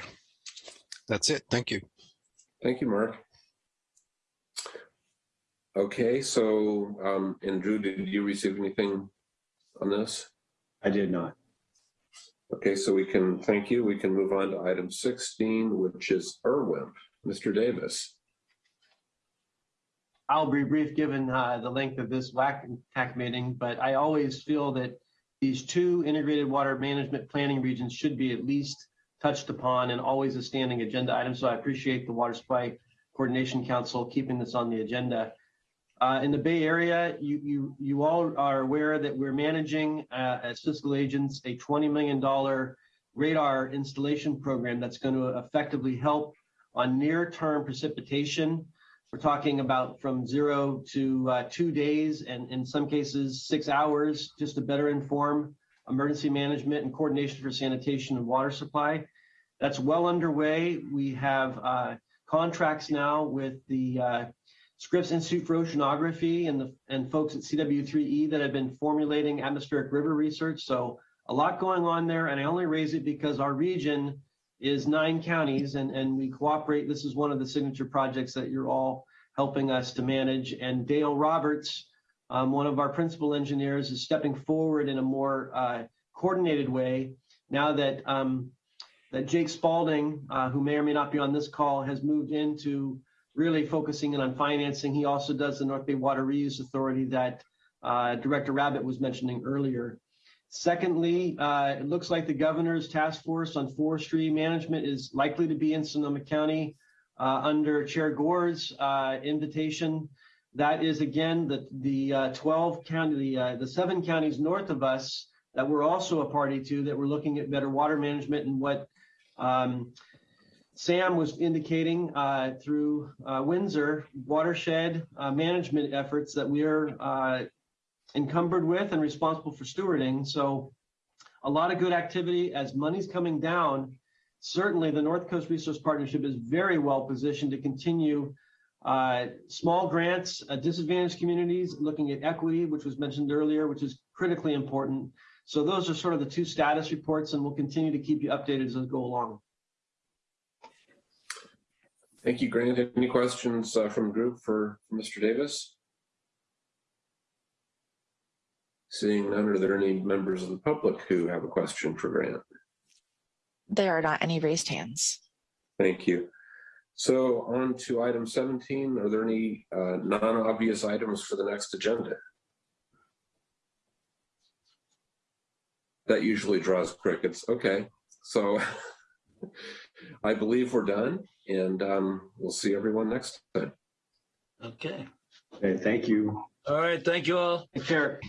That's it. Thank you. Thank you, Mark. Okay, so, um, and Drew, did you receive anything on this? I did not. Okay, so we can, thank you. We can move on to item 16, which is Irwin. Mr. Davis. I'll be brief given uh, the length of this WAC meeting, but I always feel that these two integrated water management planning regions should be at least touched upon and always a standing agenda item. So I appreciate the Water Supply Coordination Council keeping this on the agenda. Uh, in the Bay Area, you, you, you all are aware that we're managing uh, as fiscal agents a $20 million radar installation program that's going to effectively help on near-term precipitation. We're talking about from zero to uh, two days and in some cases, six hours, just to better inform emergency management and coordination for sanitation and water supply. That's well underway. We have uh, contracts now with the uh, Scripps Institute for Oceanography and the and folks at CW3E that have been formulating atmospheric river research. So a lot going on there. And I only raise it because our region is nine counties and, and we cooperate. This is one of the signature projects that you're all helping us to manage. And Dale Roberts, um, one of our principal engineers, is stepping forward in a more uh, coordinated way now that um, that Jake Spalding, uh, who may or may not be on this call, has moved into really focusing in on financing. He also does the North Bay Water Reuse Authority that uh, Director Rabbitt was mentioning earlier. Secondly, uh, it looks like the governor's task force on forestry management is likely to be in Sonoma County uh, under Chair Gore's uh, invitation. That is again the the uh, 12 county, the uh, the seven counties north of us that we're also a party to that we're looking at better water management and what um, Sam was indicating uh, through Windsor watershed management efforts that we are encumbered with and responsible for stewarding. So a lot of good activity as money's coming down. Certainly the North Coast Resource Partnership is very well positioned to continue uh, small grants, uh, disadvantaged communities, looking at equity, which was mentioned earlier, which is critically important. So those are sort of the two status reports and we'll continue to keep you updated as we go along. Thank you, Grant. Any questions uh, from the group for for Mr. Davis? Seeing none, are there any members of the public who have a question for Grant? There are not any raised hands. Thank you. So on to item 17, are there any uh, non-obvious items for the next agenda? That usually draws crickets. Okay, so I believe we're done and um, we'll see everyone next time. Okay. Okay, thank you. All right. Thank you all. Take care.